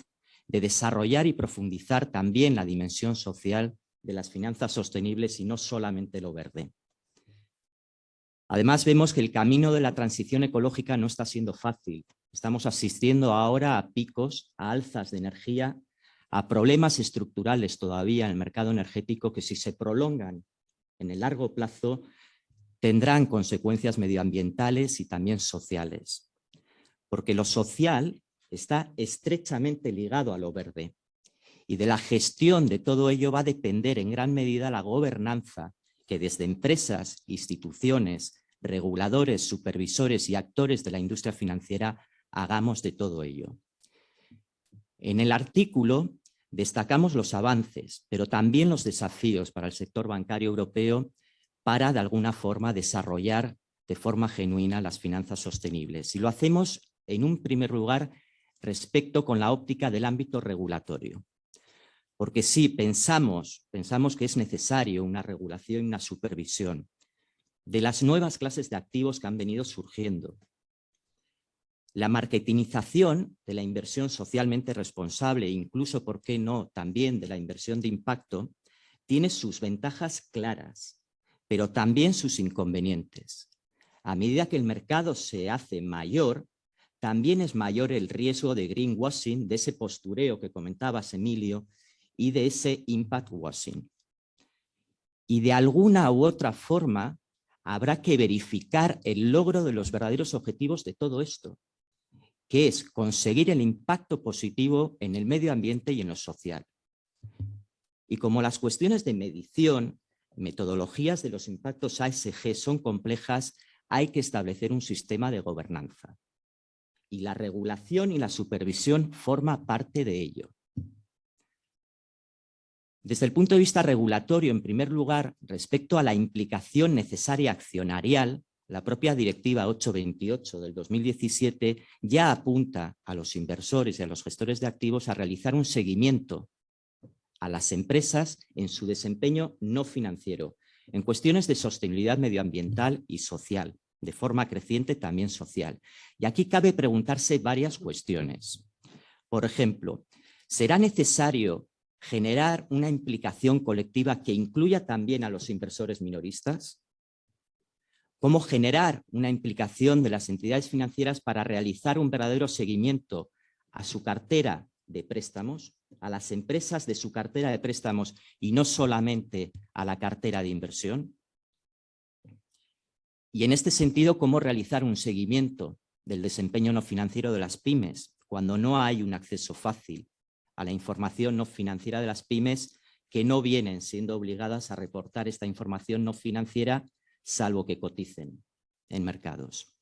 de desarrollar y profundizar también la dimensión social de las finanzas sostenibles y no solamente lo verde. Además vemos que el camino de la transición ecológica no está siendo fácil. Estamos asistiendo ahora a picos, a alzas de energía, a problemas estructurales todavía en el mercado energético que si se prolongan en el largo plazo tendrán consecuencias medioambientales y también sociales. Porque lo social está estrechamente ligado a lo verde. Y de la gestión de todo ello va a depender en gran medida la gobernanza que desde empresas, instituciones, reguladores, supervisores y actores de la industria financiera hagamos de todo ello. En el artículo destacamos los avances, pero también los desafíos para el sector bancario europeo para de alguna forma desarrollar de forma genuina las finanzas sostenibles. Y lo hacemos en un primer lugar respecto con la óptica del ámbito regulatorio. Porque sí, pensamos, pensamos que es necesario una regulación y una supervisión de las nuevas clases de activos que han venido surgiendo. La marketingización de la inversión socialmente responsable, incluso, ¿por qué no?, también de la inversión de impacto, tiene sus ventajas claras, pero también sus inconvenientes. A medida que el mercado se hace mayor, también es mayor el riesgo de greenwashing, de ese postureo que comentabas, Emilio, y de ese impact washing. Y de alguna u otra forma habrá que verificar el logro de los verdaderos objetivos de todo esto que es conseguir el impacto positivo en el medio ambiente y en lo social. Y como las cuestiones de medición, metodologías de los impactos ASG son complejas, hay que establecer un sistema de gobernanza. Y la regulación y la supervisión forma parte de ello. Desde el punto de vista regulatorio, en primer lugar, respecto a la implicación necesaria accionarial, la propia Directiva 828 del 2017 ya apunta a los inversores y a los gestores de activos a realizar un seguimiento a las empresas en su desempeño no financiero, en cuestiones de sostenibilidad medioambiental y social, de forma creciente también social. Y aquí cabe preguntarse varias cuestiones. Por ejemplo, ¿será necesario generar una implicación colectiva que incluya también a los inversores minoristas? cómo generar una implicación de las entidades financieras para realizar un verdadero seguimiento a su cartera de préstamos, a las empresas de su cartera de préstamos y no solamente a la cartera de inversión. Y en este sentido, cómo realizar un seguimiento del desempeño no financiero de las pymes cuando no hay un acceso fácil a la información no financiera de las pymes que no vienen siendo obligadas a reportar esta información no financiera salvo que coticen en mercados.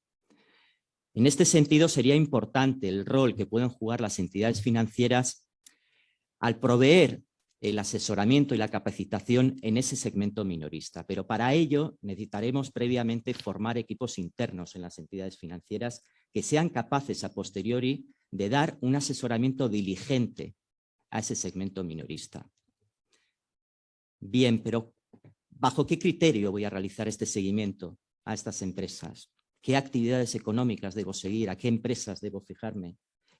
En este sentido, sería importante el rol que pueden jugar las entidades financieras al proveer el asesoramiento y la capacitación en ese segmento minorista. Pero para ello necesitaremos previamente formar equipos internos en las entidades financieras que sean capaces a posteriori de dar un asesoramiento diligente a ese segmento minorista. Bien, pero ¿Bajo qué criterio voy a realizar este seguimiento a estas empresas? ¿Qué actividades económicas debo seguir? ¿A qué empresas debo fijarme?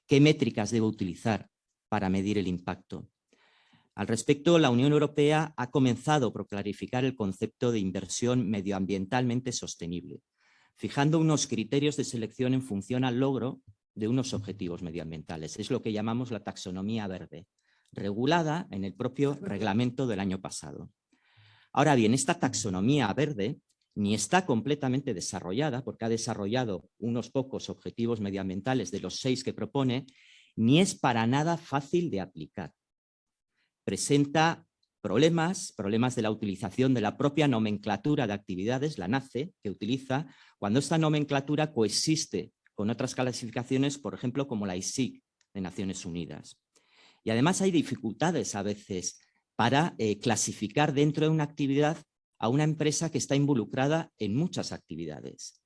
¿Qué métricas debo utilizar para medir el impacto? Al respecto, la Unión Europea ha comenzado por clarificar el concepto de inversión medioambientalmente sostenible, fijando unos criterios de selección en función al logro de unos objetivos medioambientales. Es lo que llamamos la taxonomía verde, regulada en el propio reglamento del año pasado. Ahora bien, esta taxonomía verde ni está completamente desarrollada, porque ha desarrollado unos pocos objetivos medioambientales de los seis que propone, ni es para nada fácil de aplicar. Presenta problemas, problemas de la utilización de la propia nomenclatura de actividades, la NACE, que utiliza, cuando esta nomenclatura coexiste con otras clasificaciones, por ejemplo, como la ISIC de Naciones Unidas. Y además hay dificultades a veces para eh, clasificar dentro de una actividad a una empresa que está involucrada en muchas actividades.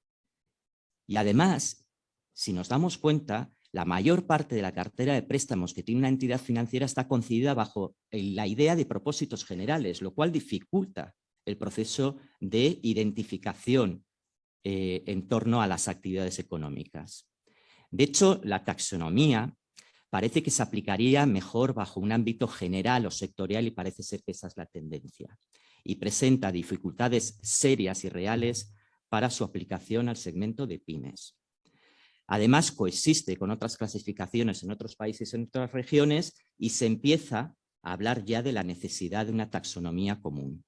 Y además, si nos damos cuenta, la mayor parte de la cartera de préstamos que tiene una entidad financiera está concedida bajo la idea de propósitos generales, lo cual dificulta el proceso de identificación eh, en torno a las actividades económicas. De hecho, la taxonomía parece que se aplicaría mejor bajo un ámbito general o sectorial y parece ser que esa es la tendencia. Y presenta dificultades serias y reales para su aplicación al segmento de pymes. Además, coexiste con otras clasificaciones en otros países en otras regiones y se empieza a hablar ya de la necesidad de una taxonomía común.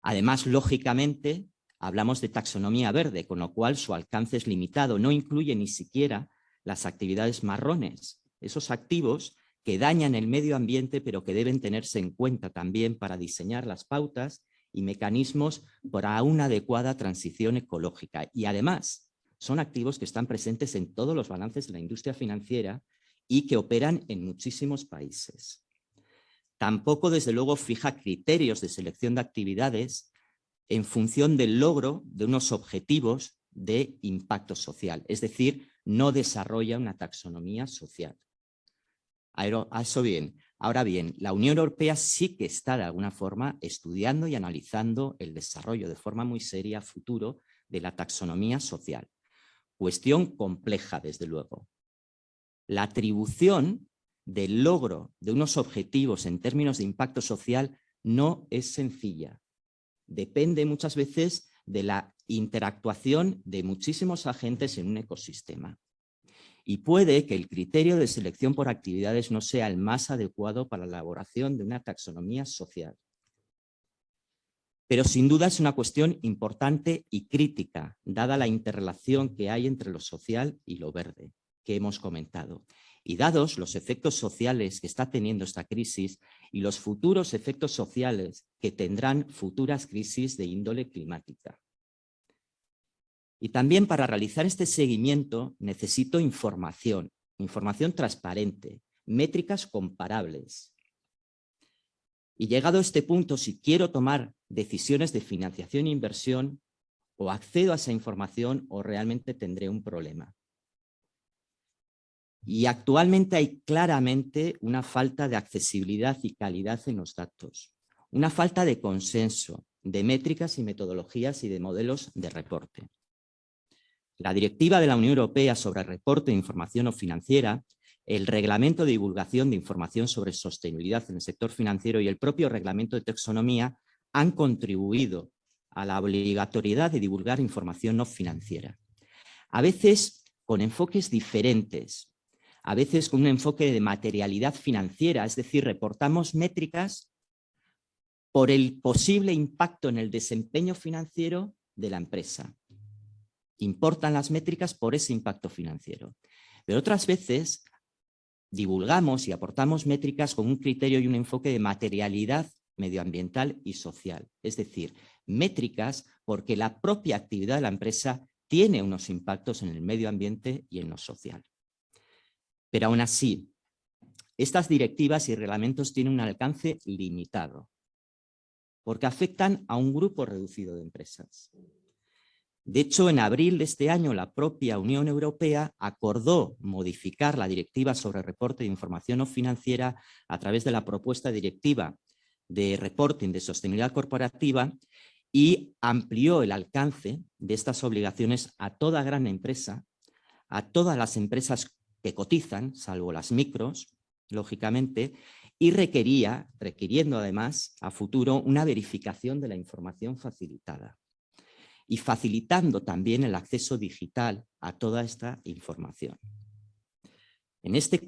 Además, lógicamente, hablamos de taxonomía verde, con lo cual su alcance es limitado, no incluye ni siquiera las actividades marrones, esos activos que dañan el medio ambiente pero que deben tenerse en cuenta también para diseñar las pautas y mecanismos para una adecuada transición ecológica. Y además son activos que están presentes en todos los balances de la industria financiera y que operan en muchísimos países. Tampoco, desde luego, fija criterios de selección de actividades en función del logro de unos objetivos de impacto social, es decir, no desarrolla una taxonomía social. Eso bien. Ahora bien, la Unión Europea sí que está de alguna forma estudiando y analizando el desarrollo de forma muy seria futuro de la taxonomía social. Cuestión compleja, desde luego. La atribución del logro de unos objetivos en términos de impacto social no es sencilla. Depende muchas veces de la interactuación de muchísimos agentes en un ecosistema. Y puede que el criterio de selección por actividades no sea el más adecuado para la elaboración de una taxonomía social. Pero sin duda es una cuestión importante y crítica, dada la interrelación que hay entre lo social y lo verde, que hemos comentado. Y dados los efectos sociales que está teniendo esta crisis y los futuros efectos sociales que tendrán futuras crisis de índole climática. Y también para realizar este seguimiento necesito información, información transparente, métricas comparables. Y llegado a este punto, si quiero tomar decisiones de financiación e inversión, o accedo a esa información o realmente tendré un problema. Y actualmente hay claramente una falta de accesibilidad y calidad en los datos, una falta de consenso, de métricas y metodologías y de modelos de reporte. La Directiva de la Unión Europea sobre reporte de información no financiera, el Reglamento de Divulgación de Información sobre Sostenibilidad en el Sector Financiero y el propio Reglamento de Taxonomía han contribuido a la obligatoriedad de divulgar información no financiera. A veces con enfoques diferentes, a veces con un enfoque de materialidad financiera, es decir, reportamos métricas por el posible impacto en el desempeño financiero de la empresa. Importan las métricas por ese impacto financiero. Pero otras veces divulgamos y aportamos métricas con un criterio y un enfoque de materialidad medioambiental y social. Es decir, métricas porque la propia actividad de la empresa tiene unos impactos en el medio ambiente y en lo social. Pero aún así, estas directivas y reglamentos tienen un alcance limitado, porque afectan a un grupo reducido de empresas. De hecho, en abril de este año, la propia Unión Europea acordó modificar la Directiva sobre Reporte de Información no Financiera a través de la propuesta directiva de reporting de sostenibilidad corporativa y amplió el alcance de estas obligaciones a toda gran empresa, a todas las empresas que cotizan, salvo las micros, lógicamente, y requería, requiriendo además a futuro una verificación de la información facilitada y facilitando también el acceso digital a toda esta información. En este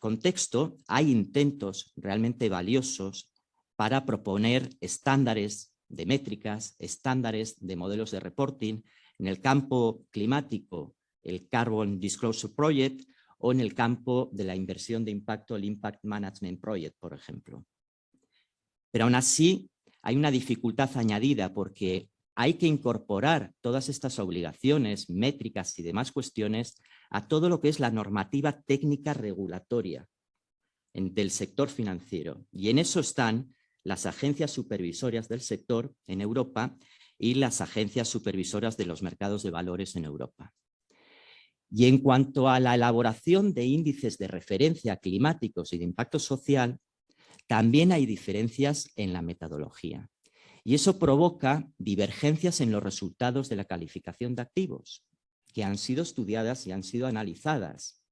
contexto hay intentos realmente valiosos para proponer estándares de métricas, estándares de modelos de reporting en el campo climático, el Carbon Disclosure Project o en el campo de la inversión de impacto, el Impact Management Project, por ejemplo. Pero aún así hay una dificultad añadida porque hay que incorporar todas estas obligaciones, métricas y demás cuestiones a todo lo que es la normativa técnica regulatoria del sector financiero. Y en eso están las agencias supervisorias del sector en Europa y las agencias supervisoras de los mercados de valores en Europa. Y en cuanto a la elaboración de índices de referencia climáticos y de impacto social, también hay diferencias en la metodología. Y eso provoca divergencias en los resultados de la calificación de activos, que han sido estudiadas y han sido analizadas.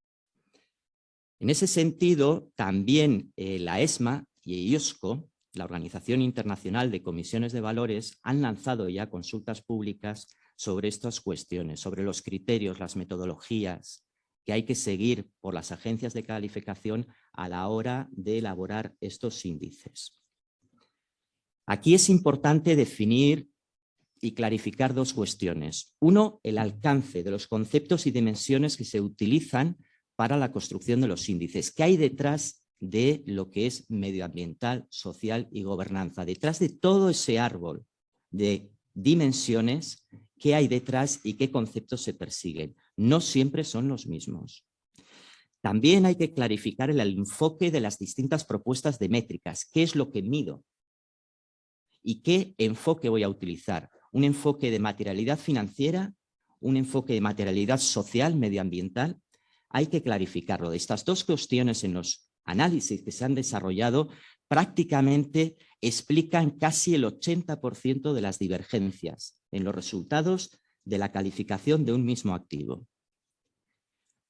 En ese sentido, también eh, la ESMA y IOSCO, la Organización Internacional de Comisiones de Valores, han lanzado ya consultas públicas sobre estas cuestiones, sobre los criterios, las metodologías que hay que seguir por las agencias de calificación a la hora de elaborar estos índices. Aquí es importante definir y clarificar dos cuestiones. Uno, el alcance de los conceptos y dimensiones que se utilizan para la construcción de los índices. ¿Qué hay detrás de lo que es medioambiental, social y gobernanza? Detrás de todo ese árbol de dimensiones qué hay detrás y qué conceptos se persiguen. No siempre son los mismos. También hay que clarificar el enfoque de las distintas propuestas de métricas. ¿Qué es lo que mido? ¿Y qué enfoque voy a utilizar? ¿Un enfoque de materialidad financiera? ¿Un enfoque de materialidad social, medioambiental? Hay que clarificarlo. Estas dos cuestiones en los análisis que se han desarrollado prácticamente explican casi el 80% de las divergencias en los resultados de la calificación de un mismo activo.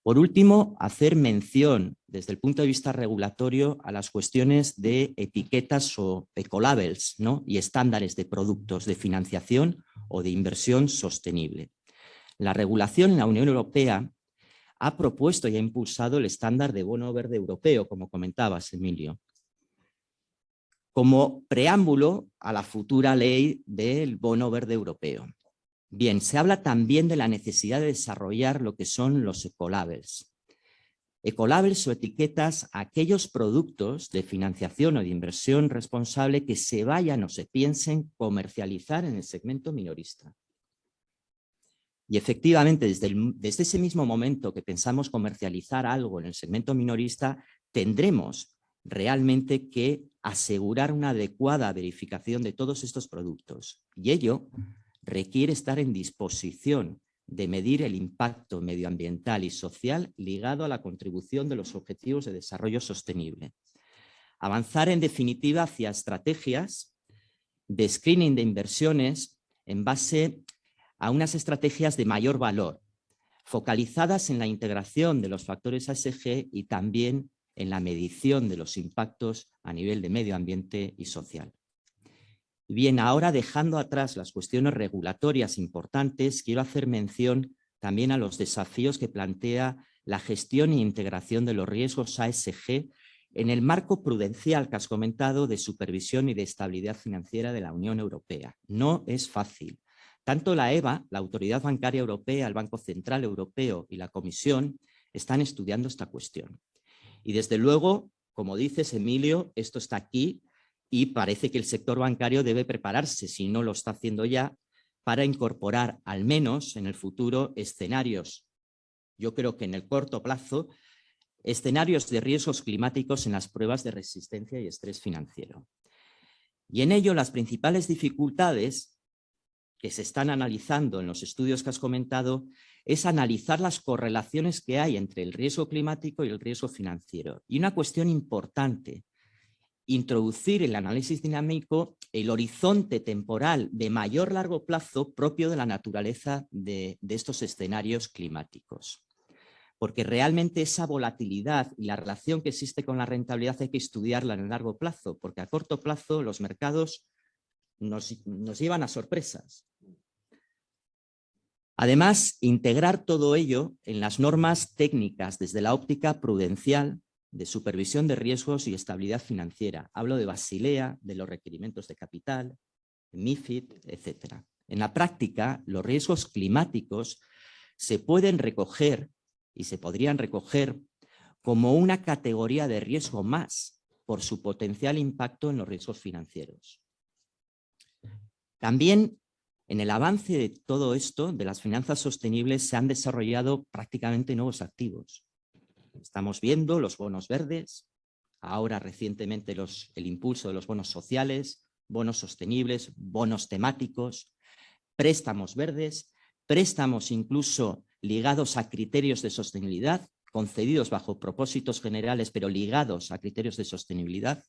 Por último, hacer mención desde el punto de vista regulatorio a las cuestiones de etiquetas o ecolabels ¿no? y estándares de productos de financiación o de inversión sostenible. La regulación en la Unión Europea ha propuesto y ha impulsado el estándar de bono verde europeo, como comentabas, Emilio, como preámbulo a la futura ley del bono verde europeo. Bien, se habla también de la necesidad de desarrollar lo que son los ecolabels. Ecolabels o etiquetas aquellos productos de financiación o de inversión responsable que se vayan o se piensen comercializar en el segmento minorista. Y efectivamente, desde, desde ese mismo momento que pensamos comercializar algo en el segmento minorista, tendremos realmente que asegurar una adecuada verificación de todos estos productos. Y ello requiere estar en disposición de medir el impacto medioambiental y social ligado a la contribución de los objetivos de desarrollo sostenible. Avanzar en definitiva hacia estrategias de screening de inversiones en base a unas estrategias de mayor valor, focalizadas en la integración de los factores ASG y también en la medición de los impactos a nivel de medio ambiente y social. Bien, ahora dejando atrás las cuestiones regulatorias importantes, quiero hacer mención también a los desafíos que plantea la gestión e integración de los riesgos ASG en el marco prudencial que has comentado de supervisión y de estabilidad financiera de la Unión Europea. No es fácil. Tanto la EBA, la Autoridad Bancaria Europea, el Banco Central Europeo y la Comisión están estudiando esta cuestión. Y desde luego, como dices, Emilio, esto está aquí y parece que el sector bancario debe prepararse, si no lo está haciendo ya, para incorporar al menos en el futuro escenarios, yo creo que en el corto plazo, escenarios de riesgos climáticos en las pruebas de resistencia y estrés financiero. Y en ello las principales dificultades que se están analizando en los estudios que has comentado es analizar las correlaciones que hay entre el riesgo climático y el riesgo financiero. Y una cuestión importante introducir el análisis dinámico el horizonte temporal de mayor largo plazo propio de la naturaleza de, estos escenarios climáticos. Porque realmente esa volatilidad y la relación que existe con la rentabilidad hay que estudiarla en el largo plazo, porque a corto plazo los mercados nos, nos llevan a sorpresas. Además, integrar todo ello en las normas técnicas desde la óptica prudencial de supervisión de riesgos y estabilidad financiera. Hablo de Basilea, de los requerimientos de capital, MIFID, etc. En la práctica, los riesgos climáticos se pueden recoger y se podrían recoger como una categoría de riesgo más por su potencial impacto en los riesgos financieros. También en el avance de todo esto, de las finanzas sostenibles, se han desarrollado prácticamente nuevos activos. Estamos viendo los bonos verdes, ahora recientemente los, el impulso de los bonos sociales, bonos sostenibles, bonos temáticos, préstamos verdes, préstamos incluso ligados a criterios de sostenibilidad, concedidos bajo propósitos generales, pero ligados a criterios de sostenibilidad.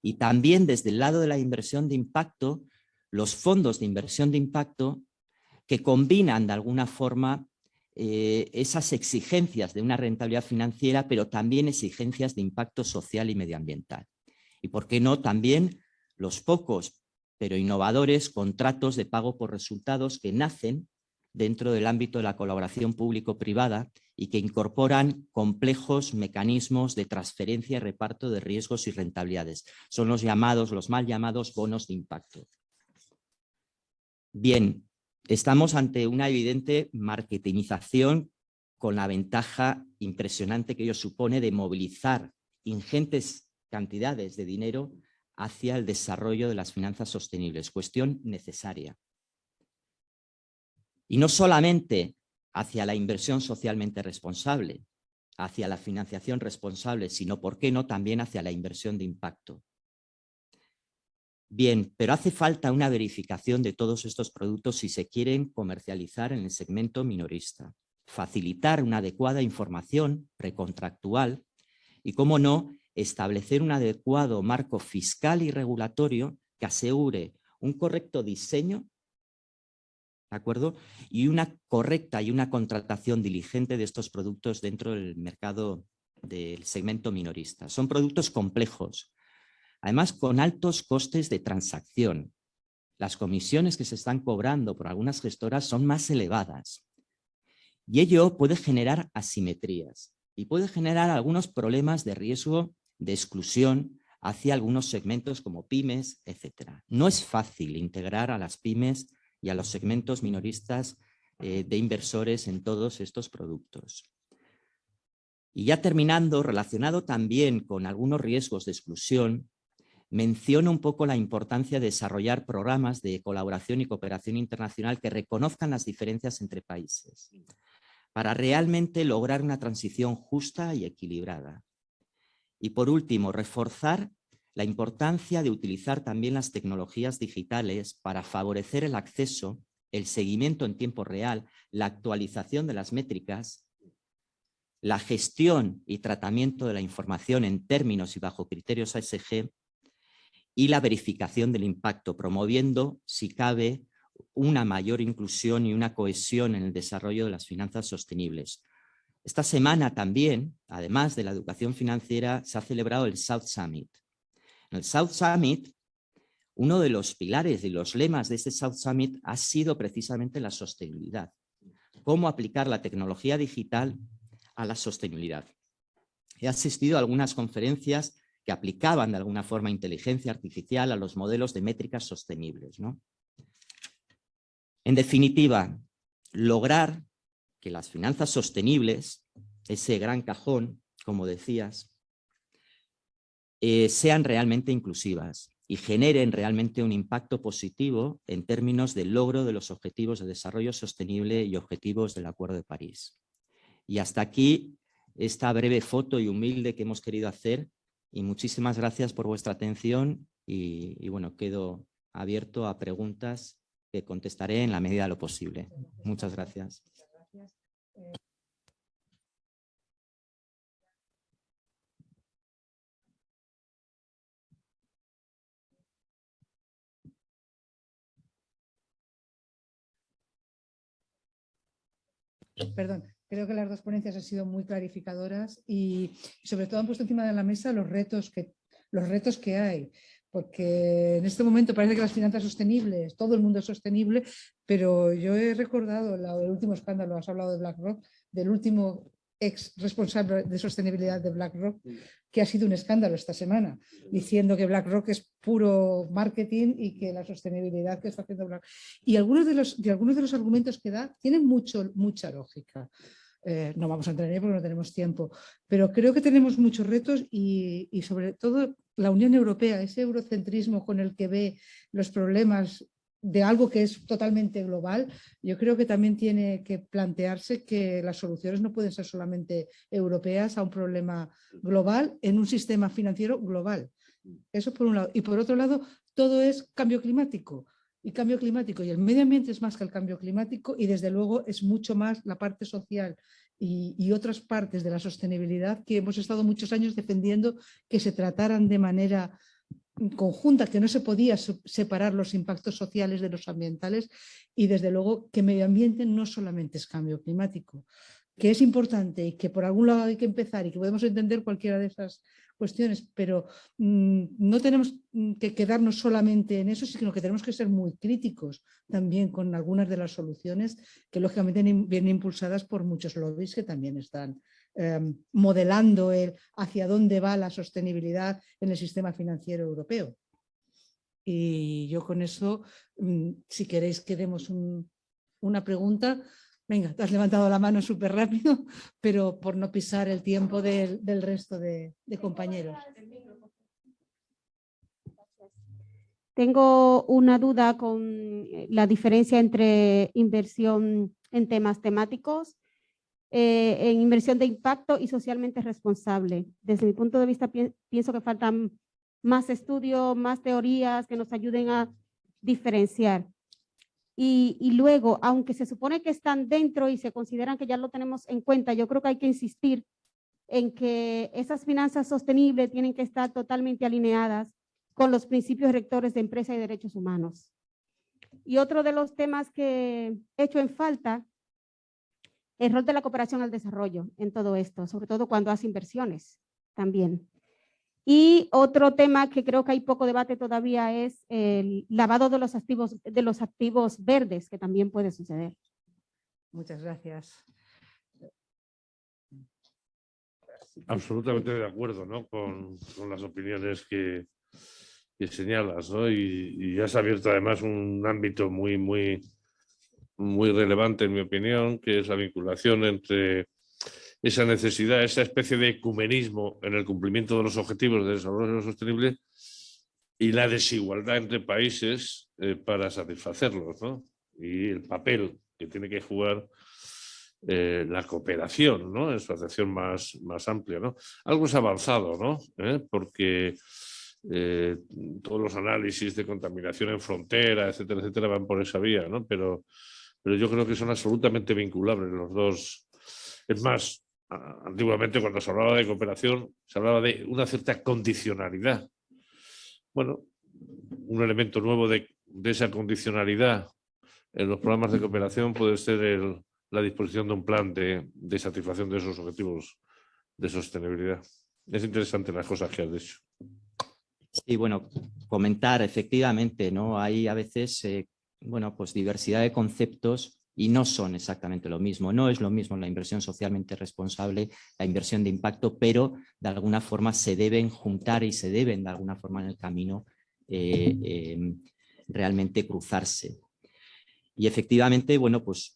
Y también desde el lado de la inversión de impacto, los fondos de inversión de impacto que combinan de alguna forma eh, esas exigencias de una rentabilidad financiera, pero también exigencias de impacto social y medioambiental. Y por qué no también los pocos, pero innovadores, contratos de pago por resultados que nacen dentro del ámbito de la colaboración público-privada y que incorporan complejos mecanismos de transferencia y reparto de riesgos y rentabilidades. Son los llamados, los mal llamados bonos de impacto. Bien, Estamos ante una evidente marketingización con la ventaja impresionante que ello supone de movilizar ingentes cantidades de dinero hacia el desarrollo de las finanzas sostenibles, cuestión necesaria. Y no solamente hacia la inversión socialmente responsable, hacia la financiación responsable, sino, ¿por qué no?, también hacia la inversión de impacto. Bien, pero hace falta una verificación de todos estos productos si se quieren comercializar en el segmento minorista. Facilitar una adecuada información precontractual y, cómo no, establecer un adecuado marco fiscal y regulatorio que asegure un correcto diseño ¿de acuerdo? Y una correcta y una contratación diligente de estos productos dentro del mercado del segmento minorista. Son productos complejos, además con altos costes de transacción. Las comisiones que se están cobrando por algunas gestoras son más elevadas y ello puede generar asimetrías y puede generar algunos problemas de riesgo de exclusión hacia algunos segmentos como pymes, etc. No es fácil integrar a las pymes y a los segmentos minoristas eh, de inversores en todos estos productos. Y ya terminando, relacionado también con algunos riesgos de exclusión, menciono un poco la importancia de desarrollar programas de colaboración y cooperación internacional que reconozcan las diferencias entre países para realmente lograr una transición justa y equilibrada. Y por último, reforzar la importancia de utilizar también las tecnologías digitales para favorecer el acceso, el seguimiento en tiempo real, la actualización de las métricas, la gestión y tratamiento de la información en términos y bajo criterios ASG y la verificación del impacto, promoviendo, si cabe, una mayor inclusión y una cohesión en el desarrollo de las finanzas sostenibles. Esta semana también, además de la educación financiera, se ha celebrado el South Summit. En el South Summit, uno de los pilares y los lemas de este South Summit ha sido precisamente la sostenibilidad. Cómo aplicar la tecnología digital a la sostenibilidad. He asistido a algunas conferencias que aplicaban de alguna forma inteligencia artificial a los modelos de métricas sostenibles. ¿no? En definitiva, lograr que las finanzas sostenibles, ese gran cajón, como decías, eh, sean realmente inclusivas y generen realmente un impacto positivo en términos del logro de los objetivos de desarrollo sostenible y objetivos del Acuerdo de París. Y hasta aquí esta breve foto y humilde que hemos querido hacer y muchísimas gracias por vuestra atención y, bueno, quedo abierto a preguntas que contestaré en la medida de lo posible. Muchas gracias. Perdón, creo que las dos ponencias han sido muy clarificadoras y sobre todo han puesto encima de la mesa los retos que, los retos que hay porque en este momento parece que las finanzas sostenibles, todo el mundo es sostenible, pero yo he recordado el último escándalo, has hablado de BlackRock, del último ex responsable de sostenibilidad de BlackRock, que ha sido un escándalo esta semana, diciendo que BlackRock es puro marketing y que la sostenibilidad que está haciendo BlackRock. Y algunos de los, de algunos de los argumentos que da tienen mucho, mucha lógica. Eh, no vamos a entrar en ello porque no tenemos tiempo, pero creo que tenemos muchos retos y, y, sobre todo la Unión Europea, ese eurocentrismo con el que ve los problemas de algo que es totalmente global, yo creo que también tiene que plantearse que las soluciones no pueden ser solamente europeas a un problema global en un sistema financiero global. Eso por un lado. Y por otro lado, todo es cambio climático y cambio climático y el medio ambiente es más que el cambio climático y desde luego es mucho más la parte social y, otras partes de la sostenibilidad que hemos estado muchos años defendiendo que se trataran de manera conjunta, que no se podía separar los impactos sociales de los ambientales y desde luego que medio ambiente no solamente es cambio climático, que es importante y que por algún lado hay que empezar y que podemos entender cualquiera de esas cuestiones, pero mm, no tenemos mm, que quedarnos solamente en eso, sino que tenemos que ser muy críticos también con algunas de las soluciones que lógicamente vienen impulsadas por muchos lobbies que también están em, modelando el hacia dónde va la sostenibilidad en el sistema financiero europeo. Y yo con eso, mm, si queréis que demos una pregunta, Venga, te has levantado la mano súper rápido, pero por no pisar el tiempo del, resto de, compañeros. Tengo una duda con eh, la diferencia entre inversión en temas temáticos, eh, en inversión de impacto y socialmente responsable. Desde mi punto de vista pienso que faltan más estudios, más teorías que nos ayuden a diferenciar. Y, luego, aunque se supone que están dentro y se consideran que ya lo tenemos en cuenta, yo creo que hay que insistir en que esas finanzas sostenibles tienen que estar totalmente alineadas con los principios rectores de empresa y derechos humanos. Y otro de los temas que he hecho en falta, el rol de la cooperación al desarrollo en todo esto, sobre todo cuando hace inversiones también. Y otro tema que creo que hay poco debate todavía es el lavado de los activos, de los activos verdes, que también puede suceder. Muchas gracias. Absolutamente de acuerdo ¿no? con, con las opiniones que, que señalas, ¿no? Y, y ya se ha abierto además un ámbito muy, muy, muy relevante, en mi opinión, que es la vinculación entre esa necesidad, esa especie de ecumenismo en el cumplimiento de los objetivos de desarrollo sostenible y la desigualdad entre países eh, para satisfacerlos, ¿no? Y el papel que tiene que jugar eh, la cooperación, ¿no? En su acepción más, más amplia, ¿no? Algo es avanzado, ¿no? ¿Eh? Porque todos los análisis de contaminación en frontera, etcétera, etcétera, van por esa vía, ¿no? Pero, pero yo creo que son absolutamente vinculables los dos. Es más, antiguamente cuando se hablaba de cooperación, se hablaba de una cierta condicionalidad. Bueno, un elemento nuevo de, esa condicionalidad en los programas de cooperación puede ser la disposición de un plan de, de, satisfacción de esos objetivos de sostenibilidad. Es interesante las cosas que has dicho. Sí, bueno, comentar efectivamente, ¿no? Hay a veces, eh, bueno, pues diversidad de conceptos y no son exactamente lo mismo. No es lo mismo la inversión socialmente responsable, la inversión de impacto, pero de alguna forma se deben juntar y se deben de alguna forma en el camino eh, eh, realmente cruzarse. Y efectivamente, bueno, pues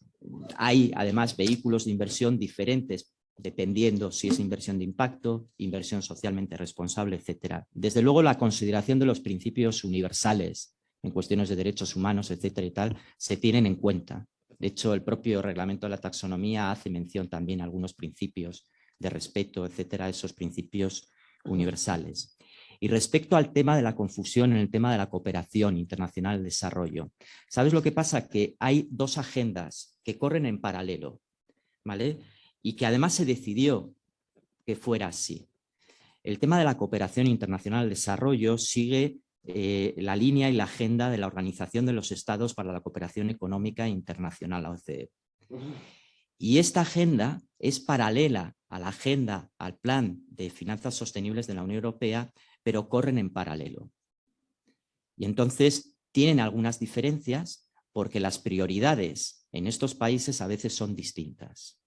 hay además vehículos de inversión diferentes dependiendo si es inversión de impacto, inversión socialmente responsable, etcétera. Desde luego la consideración de los principios universales en cuestiones de derechos humanos, etcétera y tal, se tienen en cuenta. De hecho, el propio reglamento de la taxonomía hace mención también a algunos principios de respeto, etcétera, esos principios universales. Y respecto al tema de la confusión en el tema de la cooperación internacional de desarrollo, ¿sabes lo que pasa? Que hay dos agendas que corren en paralelo, ¿vale? Y que además se decidió que fuera así. El tema de la cooperación internacional de desarrollo sigue eh, la línea y la agenda de la Organización de los Estados para la Cooperación Económica Internacional, la OCDE. Y esta agenda es paralela a la agenda, al plan de finanzas sostenibles de la Unión Europea, pero corren en paralelo. Y entonces tienen algunas diferencias porque las prioridades en estos países a veces son distintas.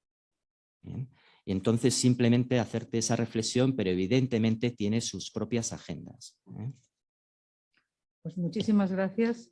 Y entonces simplemente hacerte esa reflexión, pero evidentemente tiene sus propias agendas. Pues muchísimas gracias.